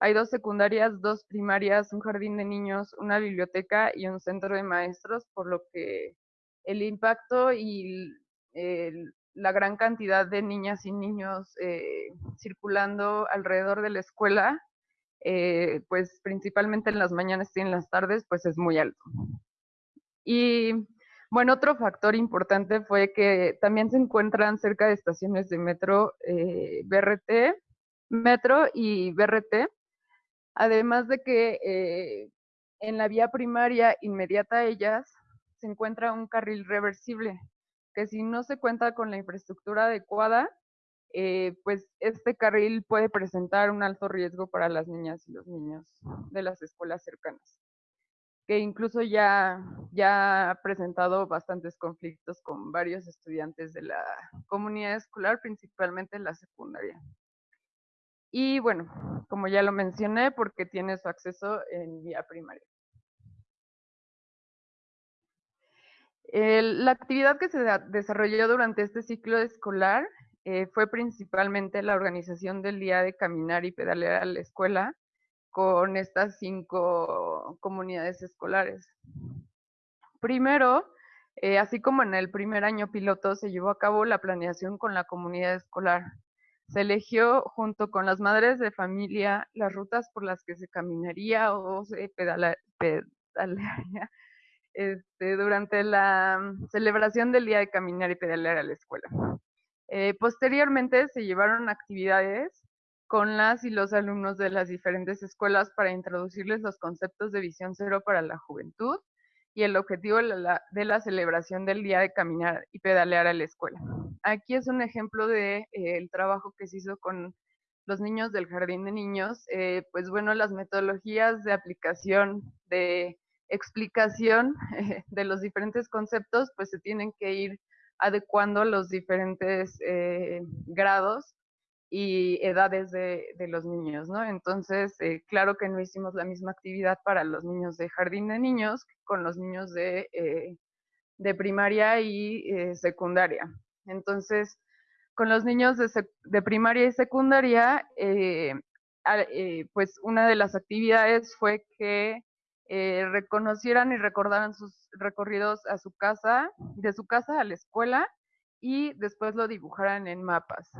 hay dos secundarias, dos primarias, un jardín de niños, una biblioteca y un centro de maestros, por lo que el impacto y la gran cantidad de niñas y niños eh, circulando alrededor de la escuela, eh, pues principalmente en las mañanas y en las tardes, pues es muy alto. Y bueno, otro factor importante fue que también se encuentran cerca de estaciones de metro eh, BRT, metro y BRT, Además de que eh, en la vía primaria inmediata a ellas se encuentra un carril reversible, que si no se cuenta con la infraestructura adecuada, eh, pues este carril puede presentar un alto riesgo para las niñas y los niños de las escuelas cercanas, que incluso ya, ya ha presentado bastantes conflictos con varios estudiantes de la comunidad escolar, principalmente en la secundaria. Y bueno, como ya lo mencioné, porque tiene su acceso en vía primaria. la actividad que se desarrolló durante este ciclo escolar eh, fue principalmente la organización del día de caminar y pedalear a la escuela con estas cinco comunidades escolares. Primero, eh, así como en el primer año piloto, se llevó a cabo la planeación con la comunidad escolar. Se eligió junto con las madres de familia las rutas por las que se caminaría o se pedalearía este, durante la mm, celebración del Día de Caminar y Pedalear a la escuela. Eh, posteriormente se llevaron actividades con las y los alumnos de las diferentes escuelas para introducirles los conceptos de visión cero para la juventud y el objetivo de la, celebración del día de caminar y pedalear a la escuela. Aquí es un ejemplo del de, eh, trabajo que se hizo con los niños del jardín de niños. Eh, pues bueno, las metodologías de aplicación, de explicación de los diferentes conceptos, pues se tienen que ir adecuando a los diferentes eh, grados y edades de, los niños, ¿no? Entonces, eh, claro que no hicimos la misma actividad para los niños de jardín de niños con los niños de, eh, de primaria y secundaria. Entonces, con los niños de, primaria y secundaria, pues una de las actividades fue que eh, reconocieran y recordaran sus recorridos a su casa, de su casa a la escuela y después lo dibujaran en mapas.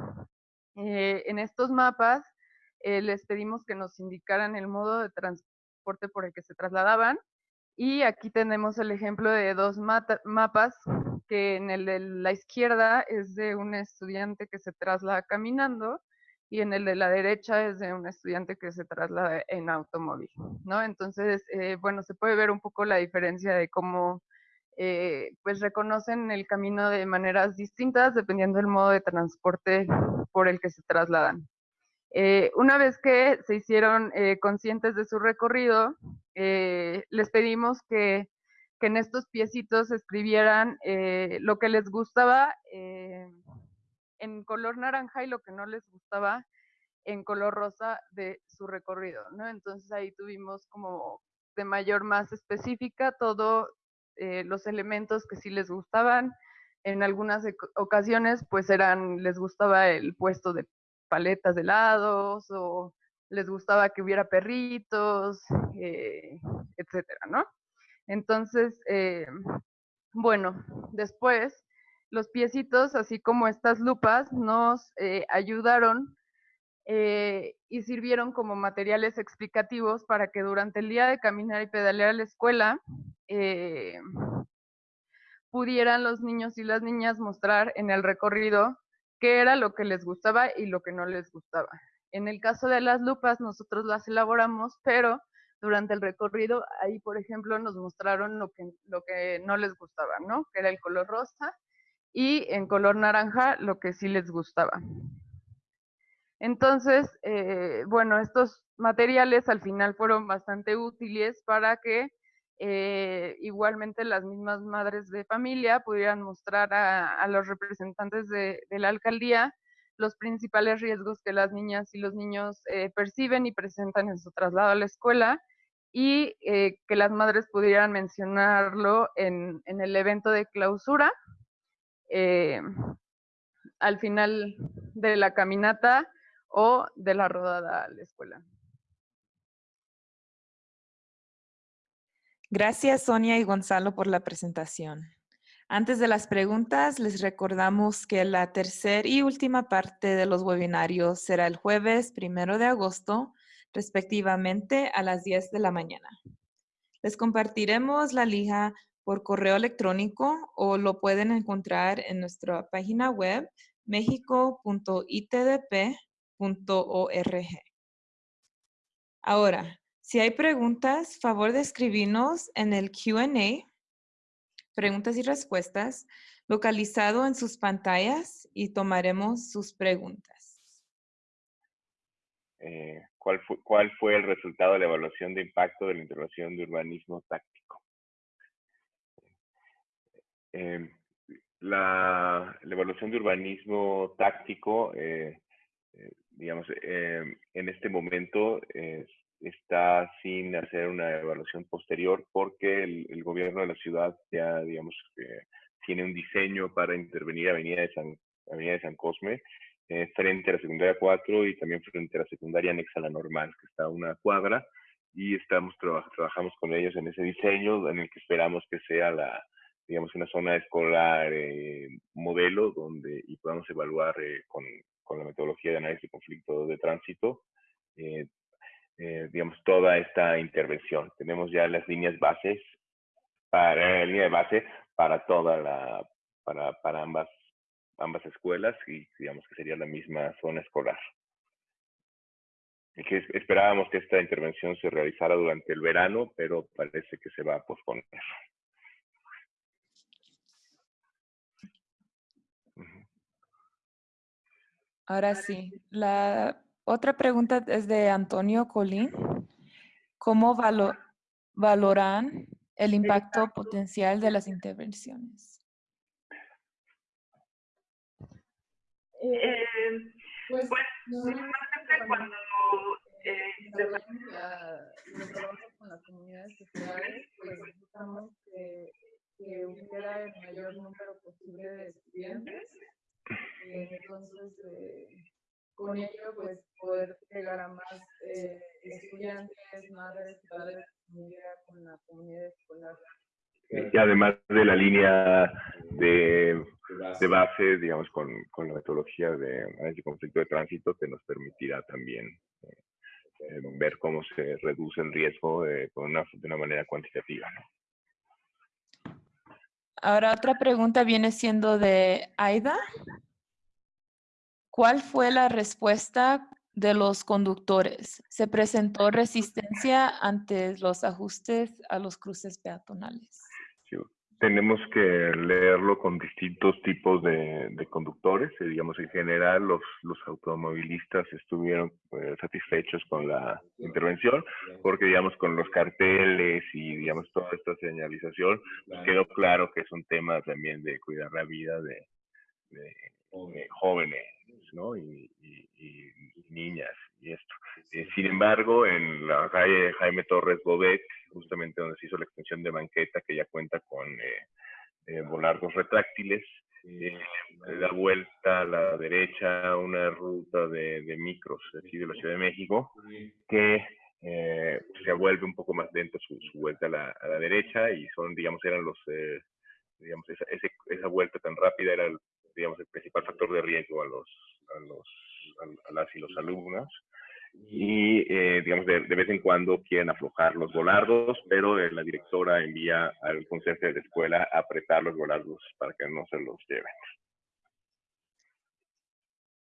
Eh, en estos mapas eh, les pedimos que nos indicaran el modo de transporte por el que se trasladaban y aquí tenemos el ejemplo de dos mapas que en el de la izquierda es de un estudiante que se traslada caminando y en el de la derecha es de un estudiante que se traslada en automóvil, ¿no? Entonces, eh, bueno, se puede ver un poco la diferencia de cómo eh, pues reconocen el camino de maneras distintas dependiendo del modo de transporte por el que se trasladan. Eh, una vez que se hicieron conscientes de su recorrido, les pedimos que, que, en estos piecitos escribieran lo que les gustaba en color naranja y lo que no les gustaba en color rosa de su recorrido, ¿no? Entonces ahí tuvimos como de mayor más específica todos eh, los elementos que sí les gustaban. En algunas ocasiones pues eran, les gustaba el puesto de paletas de helados o les gustaba que hubiera perritos, eh, etcétera, ¿no? Entonces, eh, bueno, después los piecitos, así como estas lupas, nos eh, ayudaron eh, y sirvieron como materiales explicativos para que durante el día de caminar y pedalear a la escuela eh, pudieran los niños y las niñas mostrar en el recorrido qué era lo que les gustaba y lo que no les gustaba. En el caso de las lupas, nosotros las elaboramos, pero durante el recorrido, ahí, por ejemplo, nos mostraron lo que, lo que no les gustaba, ¿no? Que era el color rosa y en color naranja lo que sí les gustaba. Entonces, eh, bueno, estos materiales al final fueron bastante útiles para que eh, igualmente las mismas madres de familia pudieran mostrar a, los representantes de, la alcaldía los principales riesgos que las niñas y los niños eh, perciben y presentan en su traslado a la escuela y que las madres pudieran mencionarlo en el evento de clausura al final de la caminata o de la rodada a la escuela. Gracias Sonia y Gonzalo por la presentación. Antes de las preguntas, les recordamos que la tercera y última parte de los webinarios será el jueves primero de agosto, respectivamente a las 10 de la mañana. Les compartiremos la lija por correo electrónico o lo pueden encontrar en nuestra página web mexico.itdp.org. Ahora, si hay preguntas, favor de escribirnos en el Q&A, preguntas y respuestas, localizado en sus pantallas y tomaremos sus preguntas. Eh, ¿cuál, fue, ¿Cuál fue el resultado de la evaluación de impacto de la intervención de urbanismo táctico? Em, la, evaluación de urbanismo táctico, eh, eh, digamos, em, en este momento está sin hacer una evaluación posterior porque el, gobierno de la ciudad ya, digamos, tiene un diseño para intervenir Avenida de San, Avenida de San Cosme eh, frente a la secundaria 4 y también frente a la secundaria anexa a la normal, que está a una cuadra, y estamos trabajamos con ellos en ese diseño en el que esperamos que sea la, digamos, una zona escolar eh, modelo donde y podamos evaluar eh, con, con, la metodología de análisis de conflicto de tránsito, eh, digamos, toda esta intervención. Tenemos ya las líneas bases para línea de base para toda la, para, para ambas, ambas escuelas y digamos que sería la misma zona escolar. Que esperábamos que esta intervención se realizara durante el verano, pero parece que se va a posponer. Ahora sí, la otra pregunta es de Antonio Colín. ¿Cómo valoran el impacto potencial de las intervenciones? Eh, pues, pues normalmente cuando eh, trabajamos con las comunidades sociales, pues buscamos que, que hubiera el mayor número posible de estudiantes. Eh, entonces, eh, con ello, pues poder llegar a más eh, estudiantes, madres, padres, con la comunidad escolar. Y además de la línea de, de base, digamos, con, con, la metodología de análisis conflicto de tránsito, que nos permitirá también eh, ver cómo se reduce el riesgo de, una, de una manera cuantitativa. ¿no? Ahora otra pregunta viene siendo de Aida. ¿Cuál fue la respuesta de los conductores? ¿Se presentó resistencia ante los ajustes a los cruces peatonales? Tenemos que leerlo con distintos tipos de, conductores. Eh, digamos, en general, los, los automovilistas estuvieron pues, satisfechos con la intervención, porque, digamos, con los carteles y, digamos, toda esta señalización, pues, quedó claro que es un tema también de cuidar la vida de jóvenes ¿no? Y, niñas y esto. Eh, sin embargo, en la calle Jaime Torres Bobet, justamente donde se hizo la extensión de banqueta, que ya cuenta con eh, eh volardos retráctiles, eh, da vuelta a la derecha una ruta de, micros aquí de la Ciudad de México, que se vuelve un poco más lento su, vuelta a la, a la, derecha y son, digamos, eran los, digamos, esa, esa vuelta tan rápida era el digamos, el principal factor de riesgo a, los, a, los, a, las y los alumnos. Y, eh, digamos, de, vez en cuando quieren aflojar los volardos, pero eh, la directora envía al consejo de la escuela a apretar los volardos para que no se los lleven.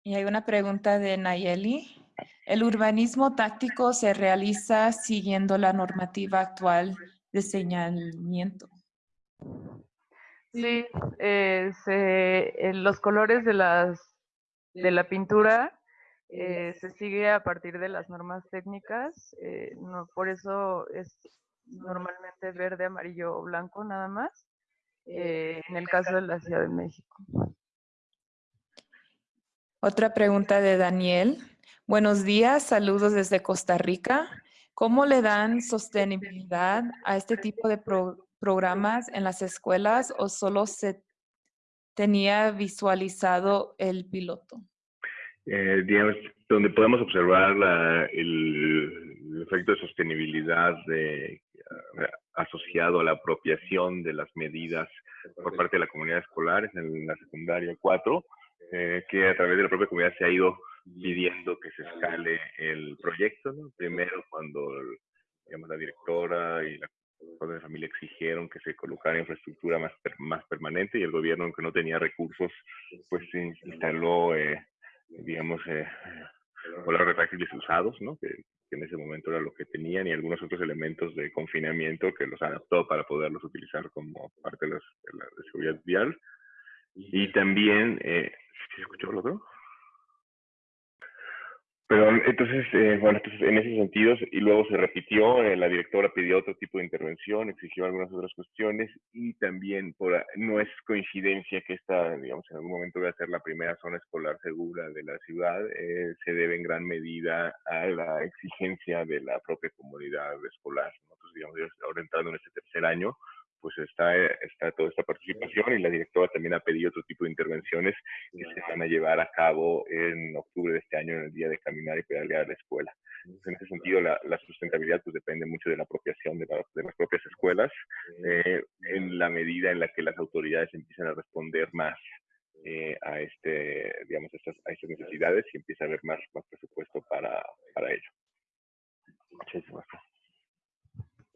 Y hay una pregunta de Nayeli. ¿El urbanismo táctico se realiza siguiendo la normativa actual de señalamiento? Sí, eh, los colores de, las, de la pintura eh, se sigue a partir de las normas técnicas, eh, por eso es normalmente verde, amarillo o blanco nada más, en el caso de la Ciudad de México. Otra pregunta de Daniel. Buenos días, saludos desde Costa Rica. ¿Cómo le dan sostenibilidad a este tipo de pro programas en las escuelas o solo se tenía visualizado el piloto? Eh, digamos, donde podemos observar el, efecto de sostenibilidad de, eh, asociado a la apropiación de las medidas por parte de la comunidad escolar en la secundaria 4, eh, que a través de la propia comunidad se ha ido pidiendo que se escale el proyecto. Primero, cuando digamos, la directora y la padres de familia exigieron que se colocara infraestructura más, más permanente y el gobierno, aunque no tenía recursos, pues instaló, eh, digamos, eh, los retráctiles usados, ¿no? Que, en ese momento era lo que tenían y algunos otros elementos de confinamiento que los adaptó para poderlos utilizar como parte de, la, seguridad vial. Y también, eh, ¿se escuchó lo otro? Pero entonces, eh, bueno, entonces en ese sentido, y luego se repitió, eh, la directora pidió otro tipo de intervención, exigió algunas otras cuestiones y también por, no es coincidencia que esta, digamos, en algún momento va a ser la primera zona escolar segura de la ciudad, eh, se debe en gran medida a la exigencia de la propia comunidad escolar. Nosotros, digamos, ahora entrando en este tercer año, pues está, está toda esta participación y la directora también ha pedido otro tipo de intervenciones que se van a llevar a cabo en octubre de este año en el día de caminar y pedalear a la escuela. en ese sentido, la, sustentabilidad pues depende mucho de la apropiación de, de las propias escuelas eh, en la medida en la que las autoridades empiezan a responder más eh, a, este, digamos, estas, a estas necesidades y empieza a haber más, más presupuesto para, para ello. Muchísimas gracias.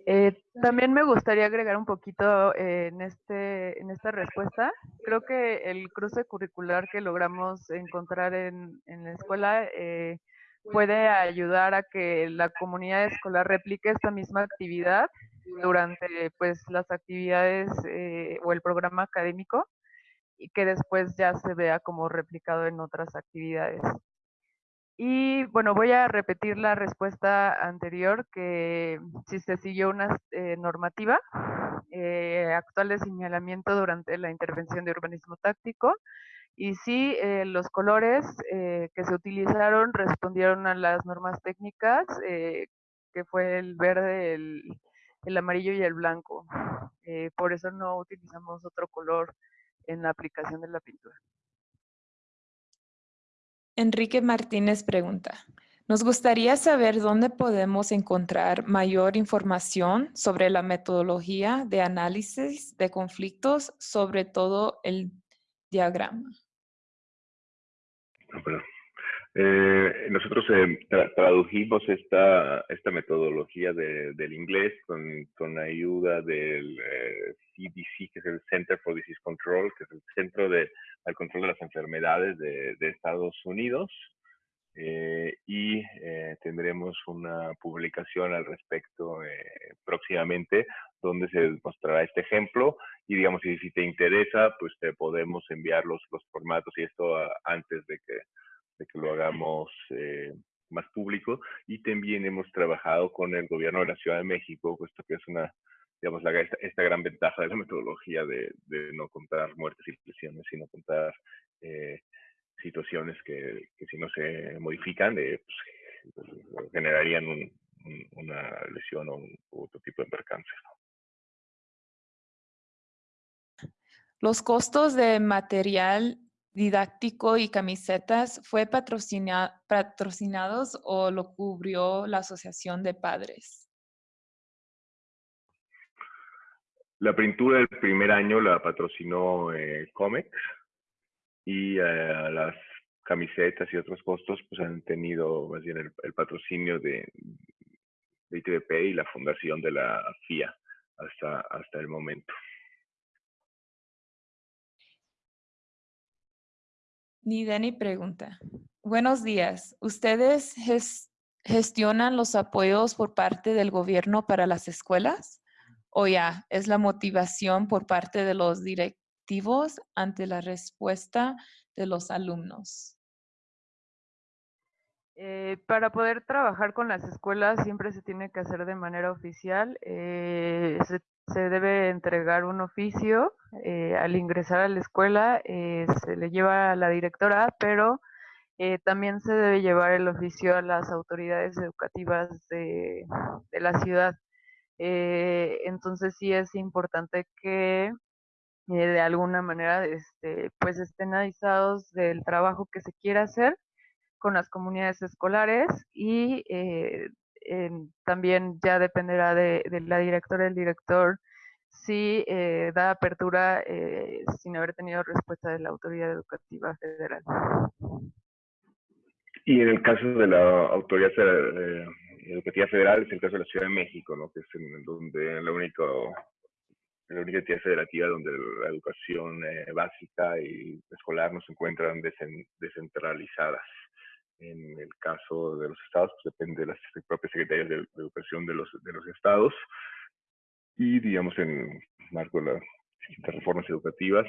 Eh, también me gustaría agregar un poquito eh, en, este, en esta respuesta. Creo que el cruce curricular que logramos encontrar en, en la escuela eh, puede ayudar a que la comunidad escolar replique esta misma actividad durante pues, las actividades o el programa académico y que después ya se vea como replicado en otras actividades. Y bueno, voy a repetir la respuesta anterior, que si se siguió una eh, normativa eh, actual de señalamiento durante la intervención de urbanismo táctico, y si eh, los colores que se utilizaron respondieron a las normas técnicas, que fue el verde, el, el amarillo y el blanco. por eso no utilizamos otro color en la aplicación de la pintura. Enrique Martínez pregunta, nos gustaría saber dónde podemos encontrar mayor información sobre la metodología de análisis de conflictos, sobre todo el diagrama. Eh, nosotros eh, tradujimos esta, esta metodología del inglés con, con ayuda del CDC, eh, que es el Center for Disease Control, que es el Centro de, al Control de las Enfermedades de, de Estados Unidos. y tendremos una publicación al respecto próximamente donde se mostrará este ejemplo y digamos si, si te interesa pues te podemos enviar los, los formatos y esto antes de que de que lo hagamos eh, más público. Y también hemos trabajado con el gobierno de la Ciudad de México, puesto que es una, digamos, la, esta, gran ventaja de la metodología de, no contar muertes y lesiones, sino contar eh, situaciones que, que, si no se modifican, eh, pues, generarían un, una lesión o un, otro tipo de percance. Los costos de material didáctico y camisetas fue patrocinados o lo cubrió la Asociación de Padres? La pintura del primer año la patrocinó eh, Comex y eh, las camisetas y otros costos pues han tenido más bien el, patrocinio de, de ITVP y la fundación de la FIA hasta, hasta el momento. Nideni pregunta. Buenos días. ¿Ustedes gestionan los apoyos por parte del gobierno para las escuelas? ¿O ya es la motivación por parte de los directivos ante la respuesta de los alumnos? Eh, para poder trabajar con las escuelas siempre se tiene que hacer de manera oficial. Eh, debe entregar un oficio eh, al ingresar a la escuela, eh, se le lleva a la directora, pero eh, también se debe llevar el oficio a las autoridades educativas de, la ciudad. entonces sí es importante que de alguna manera este, pues estén avisados del trabajo que se quiere hacer con las comunidades escolares y también ya dependerá de, la directora, el director, si eh, da apertura eh, sin haber tenido respuesta de la autoridad educativa federal. Y en el caso de la autoridad eh, educativa federal es el caso de la Ciudad de México, ¿no? que es donde la única la única entidad federativa donde la educación básica y escolar no se encuentran descentralizadas en el caso de los estados, pues depende de las propias secretarías de, educación de los, de los estados. Y, digamos, en marco de las distintas reformas educativas,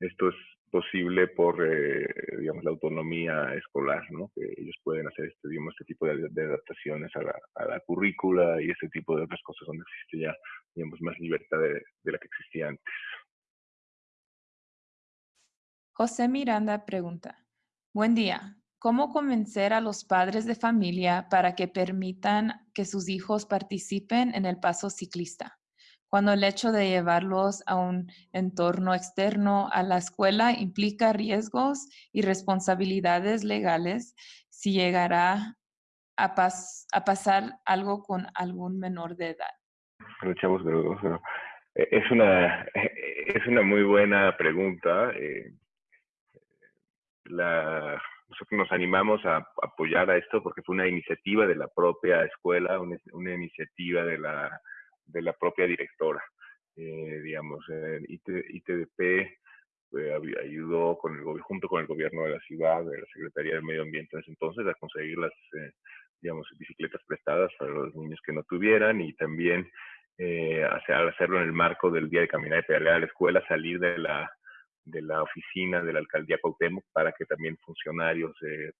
esto es posible por, eh, digamos, la autonomía escolar, ¿no? Que ellos pueden hacer este, digamos, este tipo de, adaptaciones a la, a la, currícula y este tipo de otras cosas donde existe ya, digamos, más libertad de, de la que existía antes. José Miranda pregunta, buen día, ¿Cómo convencer a los padres de familia para que permitan que sus hijos participen en el paso ciclista? Cuando el hecho de llevarlos a un entorno externo a la escuela implica riesgos y responsabilidades legales si llegará a, pasar algo con algún menor de edad. Eh, es una, es una muy buena pregunta. Eh, la nosotros nos animamos a apoyar a esto porque fue una iniciativa de la propia escuela, una, iniciativa de la, de la propia directora. Eh, digamos, ITDP ayudó con el, junto con el gobierno de la ciudad, de la Secretaría del Medio Ambiente en ese entonces, a conseguir las, digamos, bicicletas prestadas para los niños que no tuvieran y también eh, hacerlo en el marco del día de caminar y pedalear a la escuela, salir de la, de la oficina de la alcaldía Cuauhtémoc para que también funcionarios, eh,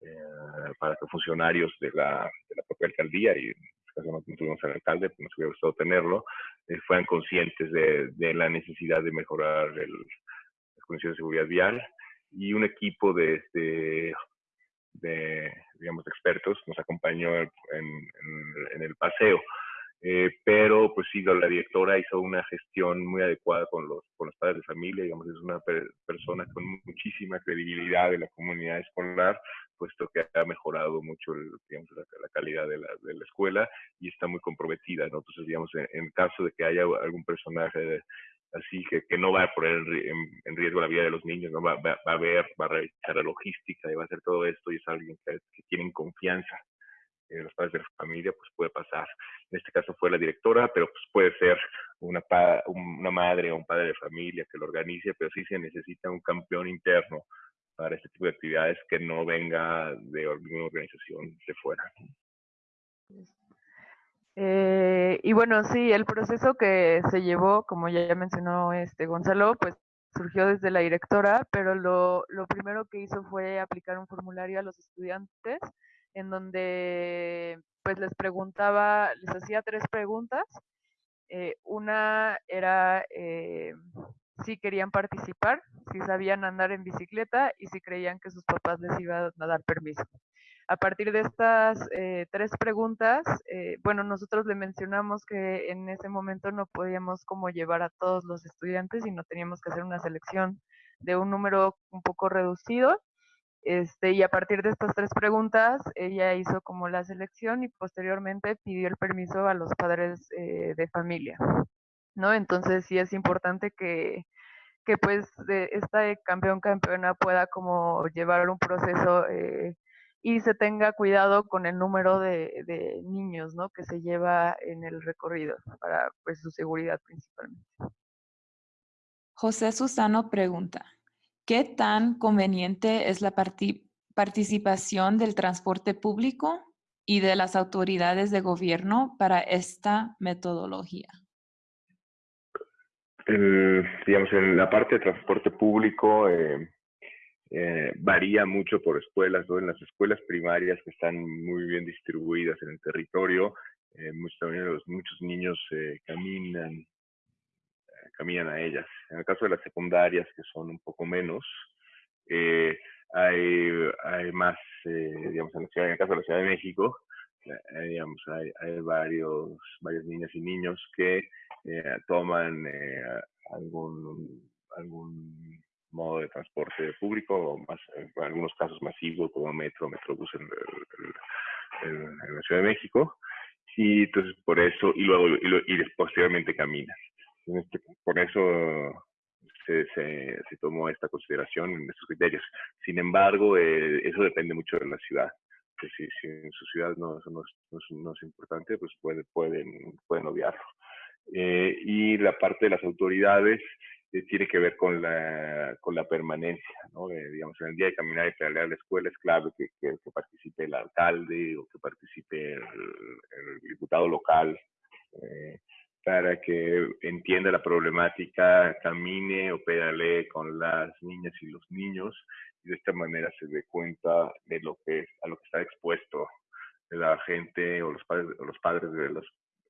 eh, para que funcionarios de la, de la propia alcaldía, y en este caso no tuvimos al alcalde, pues nos hubiera gustado tenerlo, eh, fueran conscientes de, de, la necesidad de mejorar el, las de seguridad vial y un equipo de, de, de digamos, expertos nos acompañó en, en el paseo. Eh, pero pues sí, la directora hizo una gestión muy adecuada con los, con los padres de familia, digamos, es una persona con muchísima credibilidad en la comunidad escolar, puesto que ha mejorado mucho digamos, la, calidad de la, de la, escuela y está muy comprometida, ¿no? Entonces, digamos, en, caso de que haya algún personaje así que, que no va a poner en, riesgo la vida de los niños, ¿no? Va, va, a ver, va a revisar la logística y va a hacer todo esto y es alguien que, que tienen confianza eh, los padres de la familia, pues puede pasar. En este caso fue la directora, pero pues puede ser una, una madre o un padre de familia que lo organice, pero sí se necesita un campeón interno para este tipo de actividades que no venga de alguna organización de fuera. Eh, y bueno, sí, el proceso que se llevó, como ya mencionó este Gonzalo, pues surgió desde la directora, pero lo, lo primero que hizo fue aplicar un formulario a los estudiantes en donde pues les preguntaba, les hacía tres preguntas. Eh, una era eh, si querían participar, si sabían andar en bicicleta y si creían que sus papás les iban a dar permiso. A partir de estas eh, tres preguntas, bueno, nosotros le mencionamos que en ese momento no podíamos como llevar a todos los estudiantes y no teníamos que hacer una selección de un número un poco reducido este, y a partir de estas tres preguntas, ella hizo como la selección y posteriormente pidió el permiso a los padres eh, de familia, ¿no? Entonces sí es importante que, que pues esta campeón campeona pueda como llevar un proceso eh, y se tenga cuidado con el número de, de, niños, ¿no? Que se lleva en el recorrido para pues su seguridad principalmente. José Susano pregunta, ¿Qué tan conveniente es la participación del transporte público y de las autoridades de gobierno para esta metodología? digamos, en la parte de transporte público eh, eh, varía mucho por escuelas. En las escuelas primarias que están muy bien distribuidas en el territorio, eh, muchos, muchos niños caminan caminan a ellas. En el caso de las secundarias, que son un poco menos, eh, hay, más, eh, digamos, en, la ciudad, en el caso de la Ciudad de México, eh, digamos, hay, hay, varios, varias niñas y niños que toman algún, algún modo de transporte público, más, en algunos casos masivos como metro, metrobús en, en, en, la Ciudad de México, y entonces por eso, y luego, y, y posteriormente caminan. Este, por eso se, se, se, tomó esta consideración en estos criterios. Sin embargo, eh, eso depende mucho de la ciudad. Que si, si, en su ciudad no, no, es, no, es, importante, pues puede, pueden, pueden obviarlo. Eh, y la parte de las autoridades eh, tiene que ver con la, con la permanencia, ¿no? digamos, en el día de caminar y pedalear a la escuela es clave que, que, que participe el alcalde o que participe el, el diputado local. Para que entienda la problemática, camine o pedalee con las niñas y los niños y de esta manera se dé cuenta de lo que es, a lo que está expuesto la gente o los padres, o los padres de los,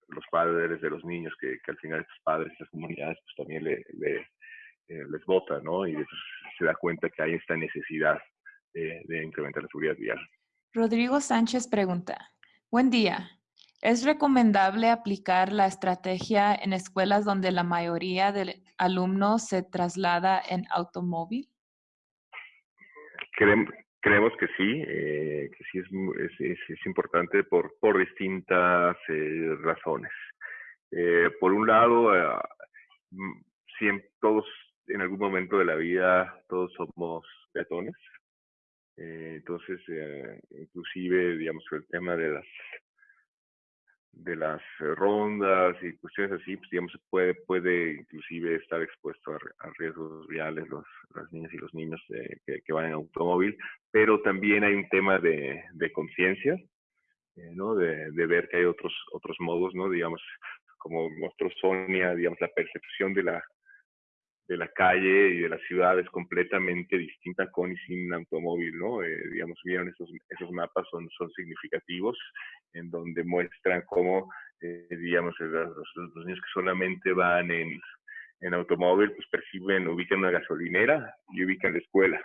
los padres de los niños que, que al final estos padres, estas comunidades pues también le, le eh, les votan, ¿no? Y se da cuenta que hay esta necesidad de, de incrementar la seguridad vial. Rodrigo Sánchez pregunta, buen día, ¿Es recomendable aplicar la estrategia en escuelas donde la mayoría de alumnos se traslada en automóvil? Creemos, que sí, eh, que sí es, es, importante por, por distintas eh, razones. Eh, por un lado, siempre, todos en algún momento de la vida, todos somos peatones. entonces, inclusive, digamos, el tema de las de las eh, rondas y cuestiones así, pues digamos, puede, puede inclusive estar expuesto a, riesgos reales los, las niñas y los niños eh, que, van en automóvil, pero también hay un tema de, de conciencia, eh, ¿no? De, de, ver que hay otros, otros modos, ¿no? Digamos, como mostró Sonia, digamos, la percepción de la, de la calle y de la ciudad es completamente distinta con y sin automóvil, ¿no? Eh, digamos, vieron esos, esos mapas, son, son significativos, en donde muestran cómo, eh, digamos, los, los, niños que solamente van en, en automóvil, pues perciben, ubican una gasolinera y ubican la escuela.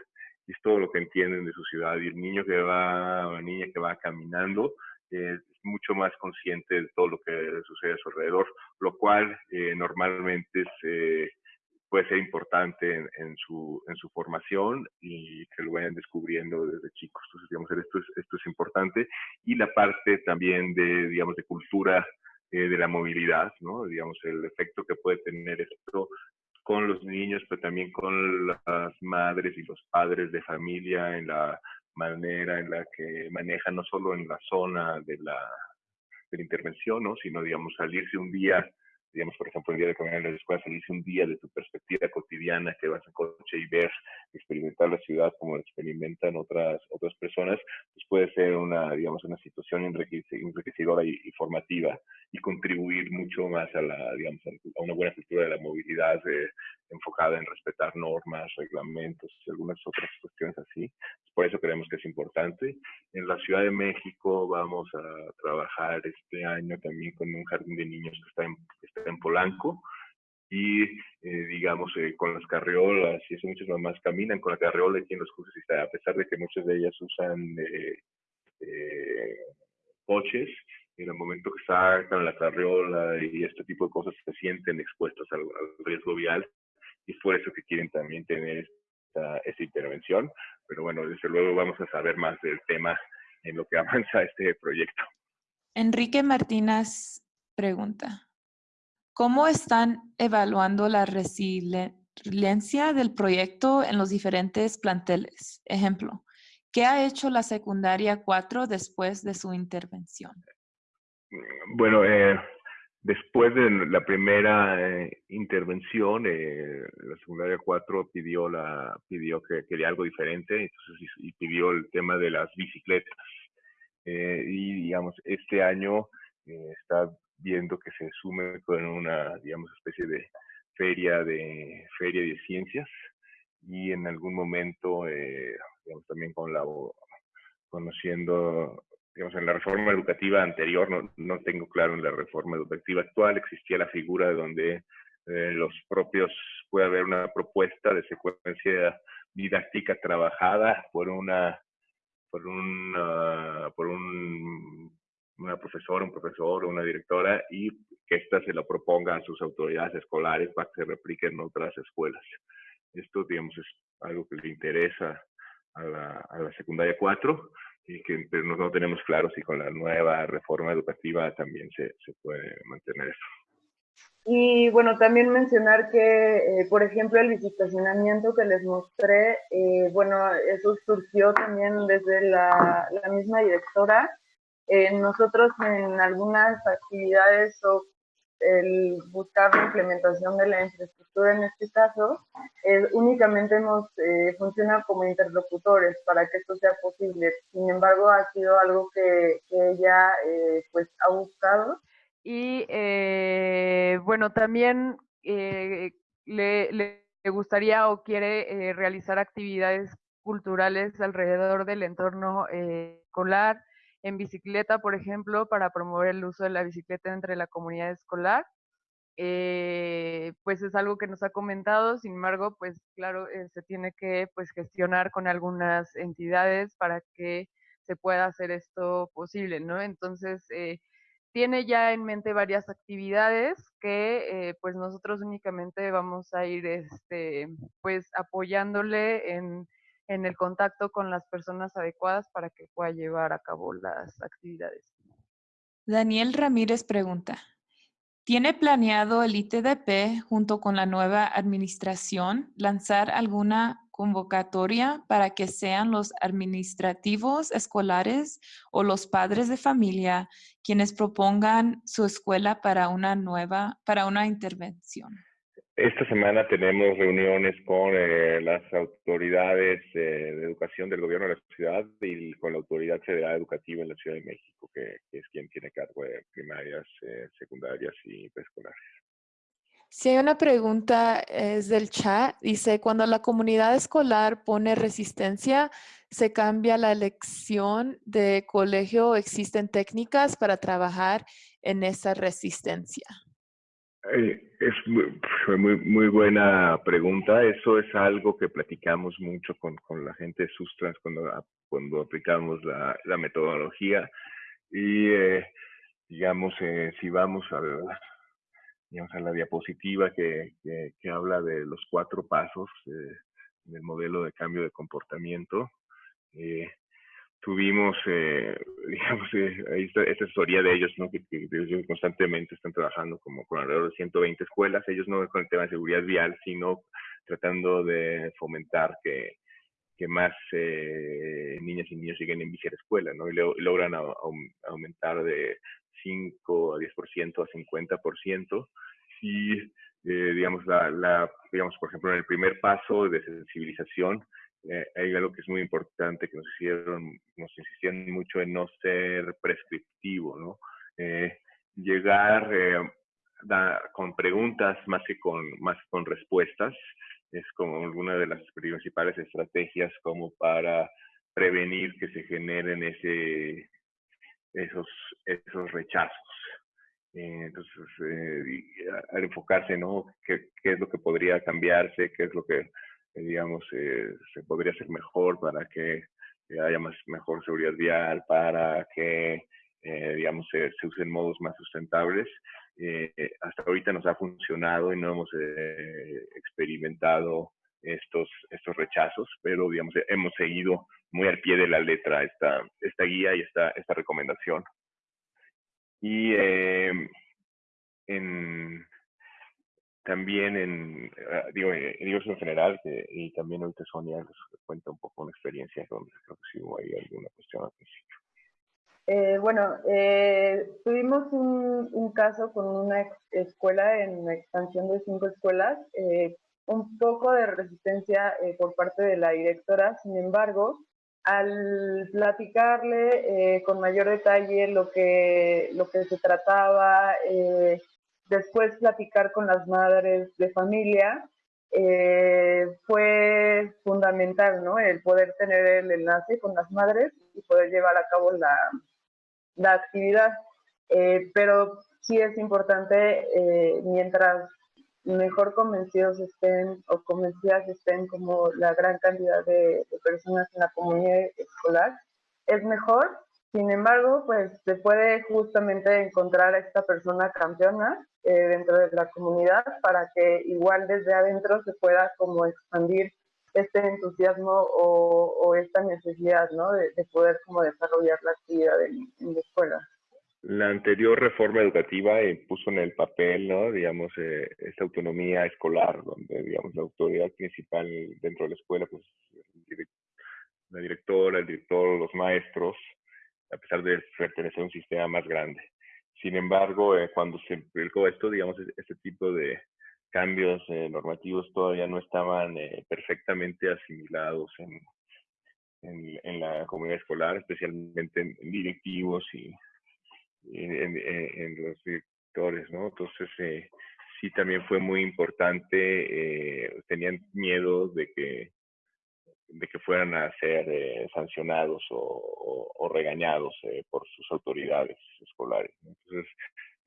Y es todo lo que entienden de su ciudad. Y el niño que va, la niña que va caminando, es mucho más consciente de todo lo que sucede a su alrededor, lo cual eh, normalmente es puede ser importante en, su, en su formación y que lo vayan descubriendo desde chicos. Entonces, digamos, esto es, esto es importante. Y la parte también de, digamos, de cultura eh, de la movilidad, ¿no? Digamos, el efecto que puede tener esto con los niños, pero también con las madres y los padres de familia en la manera en la que manejan, no solo en la zona de la, de la intervención, ¿no? sino, digamos, salirse un día digamos, por ejemplo, el día de caminar en la escuela, salirse un día de tu perspectiva cotidiana, que vas en coche y ver, experimentar la ciudad como la experimentan otras, otras personas, pues puede ser una, digamos, una situación enriquecedora y, formativa y contribuir mucho más a la, digamos, a una buena cultura de la movilidad eh, enfocada en respetar normas, reglamentos y algunas otras cuestiones así. Por eso creemos que es importante. En la Ciudad de México vamos a trabajar este año también con un jardín de niños que está en, está en Polanco y eh, digamos eh, con las carriolas y eso muchas mamás caminan con la carriola aquí en los cursos y a pesar de que muchas de ellas usan eh, coches en el momento que sacan la carriola y este tipo de cosas se sienten expuestas al, riesgo vial y es por eso que quieren también tener esta, esta intervención. Pero bueno desde luego vamos a saber más del tema en lo que avanza este proyecto. Enrique Martínez pregunta ¿Cómo están evaluando la resiliencia del proyecto en los diferentes planteles? Ejemplo, ¿qué ha hecho la secundaria 4 después de su intervención? Bueno, eh, después de la primera eh, intervención, eh, la secundaria 4 pidió, que quería algo diferente y, pidió el tema de las bicicletas. y digamos, este año está viendo que se sume con una, digamos, especie de feria de, feria de ciencias y en algún momento, eh, digamos, también con la, conociendo, digamos, en la reforma educativa anterior, no, no tengo claro en la reforma educativa actual, existía la figura de donde eh, los propios, puede haber una propuesta de secuencia didáctica trabajada por una, por un, por un una profesora, un profesor o una directora y que ésta se lo proponga a sus autoridades escolares para que se replique en otras escuelas. Esto, digamos, es algo que le interesa a la, a la secundaria 4 y que pero no, tenemos claro si con la nueva reforma educativa también se, se puede mantener eso. Y bueno, también mencionar que, eh, por ejemplo, el visitacionamiento que les mostré, eh, bueno, eso surgió también desde la, la misma directora eh, nosotros en algunas actividades o el buscar la implementación de la infraestructura en este caso, eh, únicamente nos eh, funciona como interlocutores para que esto sea posible. Sin embargo, ha sido algo que, ella pues ha buscado. Y bueno, también le, le, gustaría o quiere realizar actividades culturales alrededor del entorno escolar, en bicicleta, por ejemplo, para promover el uso de la bicicleta entre la comunidad escolar. Eh, pues es algo que nos ha comentado, sin embargo, pues claro, eh, se tiene que pues gestionar con algunas entidades para que se pueda hacer esto posible, ¿no? Entonces, eh, tiene ya en mente varias actividades que pues nosotros únicamente vamos a ir este, pues apoyándole en en el contacto con las personas adecuadas para que pueda llevar a cabo las actividades. Daniel Ramírez pregunta, ¿Tiene planeado el ITDP, junto con la nueva administración, lanzar alguna convocatoria para que sean los administrativos escolares o los padres de familia quienes propongan su escuela para una nueva, para una intervención? Esta semana tenemos reuniones con eh, las autoridades eh, de educación del gobierno de la ciudad y con la autoridad federal educativa en la Ciudad de México, que, es quien tiene cargo de primarias, eh, secundarias y preescolares. Si hay una pregunta, es del chat. Dice, cuando la comunidad escolar pone resistencia, ¿se cambia la elección de colegio existen técnicas para trabajar en esa resistencia? Es muy, muy, buena pregunta. Eso es algo que platicamos mucho con, con la gente de Sustrans cuando, cuando aplicamos la, la metodología. Y, eh, digamos, eh, si vamos a, digamos, a la diapositiva que, que, habla de los cuatro pasos eh, del modelo de cambio de comportamiento, eh, tuvimos, eh, digamos, eh, esta, esta, asesoría de ellos, ¿no? Que, ellos constantemente están trabajando como con alrededor de 120 escuelas, ellos no con el tema de seguridad vial, sino tratando de fomentar que, que más eh, niñas y niños lleguen en bici a la escuela, ¿no? Y, logran aumentar de 5 a 10% a 50%. Y, eh, digamos, la, la, digamos, por ejemplo, en el primer paso de sensibilización, eh, hay algo que es muy importante que nos hicieron, nos insistían mucho en no ser prescriptivo, ¿no? Eh, llegar eh, con preguntas más que con, más con respuestas es como una de las principales estrategias como para prevenir que se generen ese, esos, esos rechazos. entonces, al enfocarse, ¿no? ¿Qué, ¿Qué es lo que podría cambiarse? ¿Qué es lo que eh, digamos, eh, se podría hacer mejor para que haya más, mejor seguridad vial, para que, eh, digamos, se, usen modos más sustentables. hasta ahorita nos ha funcionado y no hemos experimentado estos, estos rechazos, pero, digamos, hemos seguido muy al pie de la letra esta, esta guía y esta, esta recomendación. Y en, también en, ah, digo, eh, digo en general, y también ahorita Sonia les cuenta un poco una experiencia donde creo que sí hubo ahí alguna cuestión al principio. Eh, bueno, eh, tuvimos un, caso con una escuela en expansión de cinco escuelas, eh, un poco de resistencia por parte de la directora, sin embargo, al platicarle con mayor detalle lo que, lo que se trataba, después platicar con las madres de familia eh, fue fundamental, ¿no? El poder tener el enlace con las madres y poder llevar a cabo la, actividad. Eh, pero sí es importante, eh, mientras mejor convencidos estén o convencidas estén como la gran cantidad de, de personas en la comunidad escolar, es mejor sin embargo, pues se puede justamente encontrar a esta persona campeona eh, dentro de la comunidad para que igual desde adentro se pueda como expandir este entusiasmo o, esta necesidad, ¿no? De, poder como desarrollar la actividad en, la escuela. La anterior reforma educativa puso en el papel, ¿no? Digamos, eh, esta autonomía escolar, donde, digamos, la autoridad principal dentro de la escuela, pues, la directora, el director, los maestros, a pesar de pertenecer a un sistema más grande. Sin embargo, eh, cuando se publicó esto, digamos, este tipo de cambios eh, normativos todavía no estaban eh, perfectamente asimilados en, en, la comunidad escolar, especialmente en, directivos y en, los directores, ¿no? Entonces, sí también fue muy importante, tenían miedo de que de que fueran a ser eh, sancionados o, regañados eh, por sus autoridades escolares. Entonces,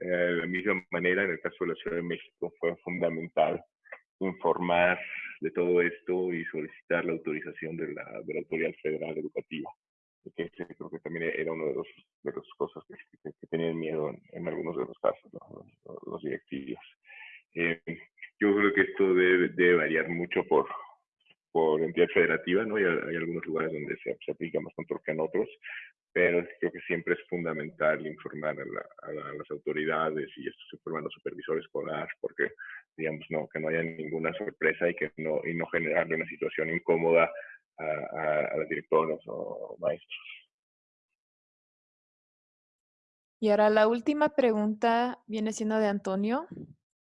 eh, de la misma manera, en el caso de la Ciudad de México, fue fundamental informar de todo esto y solicitar la autorización de la, de la Autoridad Federal Educativa, que creo que también era uno de los de las cosas que, tenían miedo en, algunos de los casos, los, directivos. yo creo que esto debe variar mucho por, por entidad federativa, ¿no? Y hay, algunos lugares donde se, aplica más control que en otros, pero creo que siempre es fundamental informar a, las autoridades y esto se informa a los supervisores escolares porque, digamos, no, que no haya ninguna sorpresa y que no, y no generarle una situación incómoda a, a, directores o maestros. Y ahora la última pregunta viene siendo de Antonio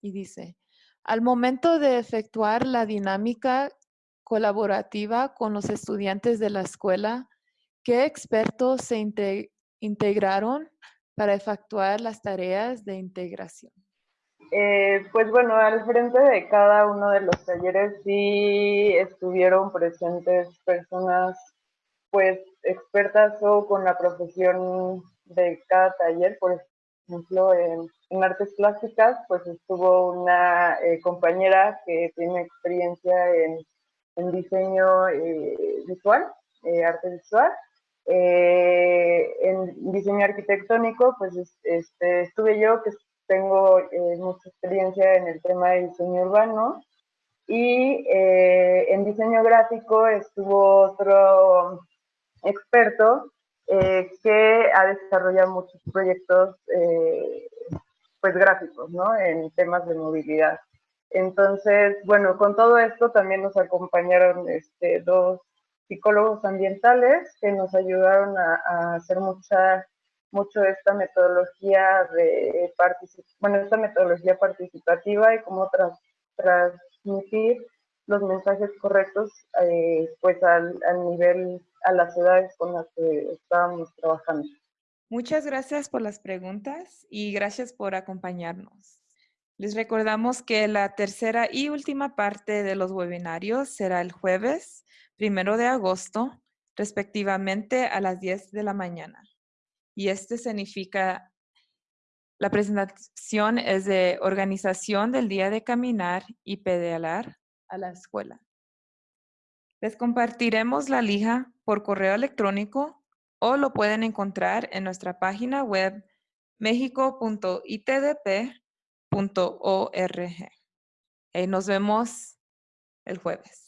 y dice, al momento de efectuar la dinámica colaborativa con los estudiantes de la escuela, ¿qué expertos se integraron para efectuar las tareas de integración? Eh, pues bueno, al frente de cada uno de los talleres sí estuvieron presentes personas pues expertas o con la profesión de cada taller, por ejemplo, en, artes plásticas, pues estuvo una eh, compañera que tiene experiencia en, diseño eh, visual, arte visual, en diseño arquitectónico, pues este, estuve yo, que tengo eh, mucha experiencia en el tema de diseño urbano y eh, en diseño gráfico estuvo otro experto eh, que ha desarrollado muchos proyectos pues gráficos, ¿no? En temas de movilidad. Entonces, bueno, con todo esto también nos acompañaron este, dos psicólogos ambientales que nos ayudaron a, hacer mucha mucho esta metodología de bueno, esta metodología participativa y cómo transmitir los mensajes correctos eh, pues al, al nivel, a las edades con las que estábamos trabajando. Muchas gracias por las preguntas y gracias por acompañarnos. Les recordamos que la tercera y última parte de los webinarios será el jueves, primero de agosto, respectivamente a las 10 de la mañana y este significa, la presentación es de organización del día de caminar y pedalar a la escuela. Les compartiremos la lija por correo electrónico o lo pueden encontrar en nuestra página web mexico.itdp.org. nos vemos el jueves.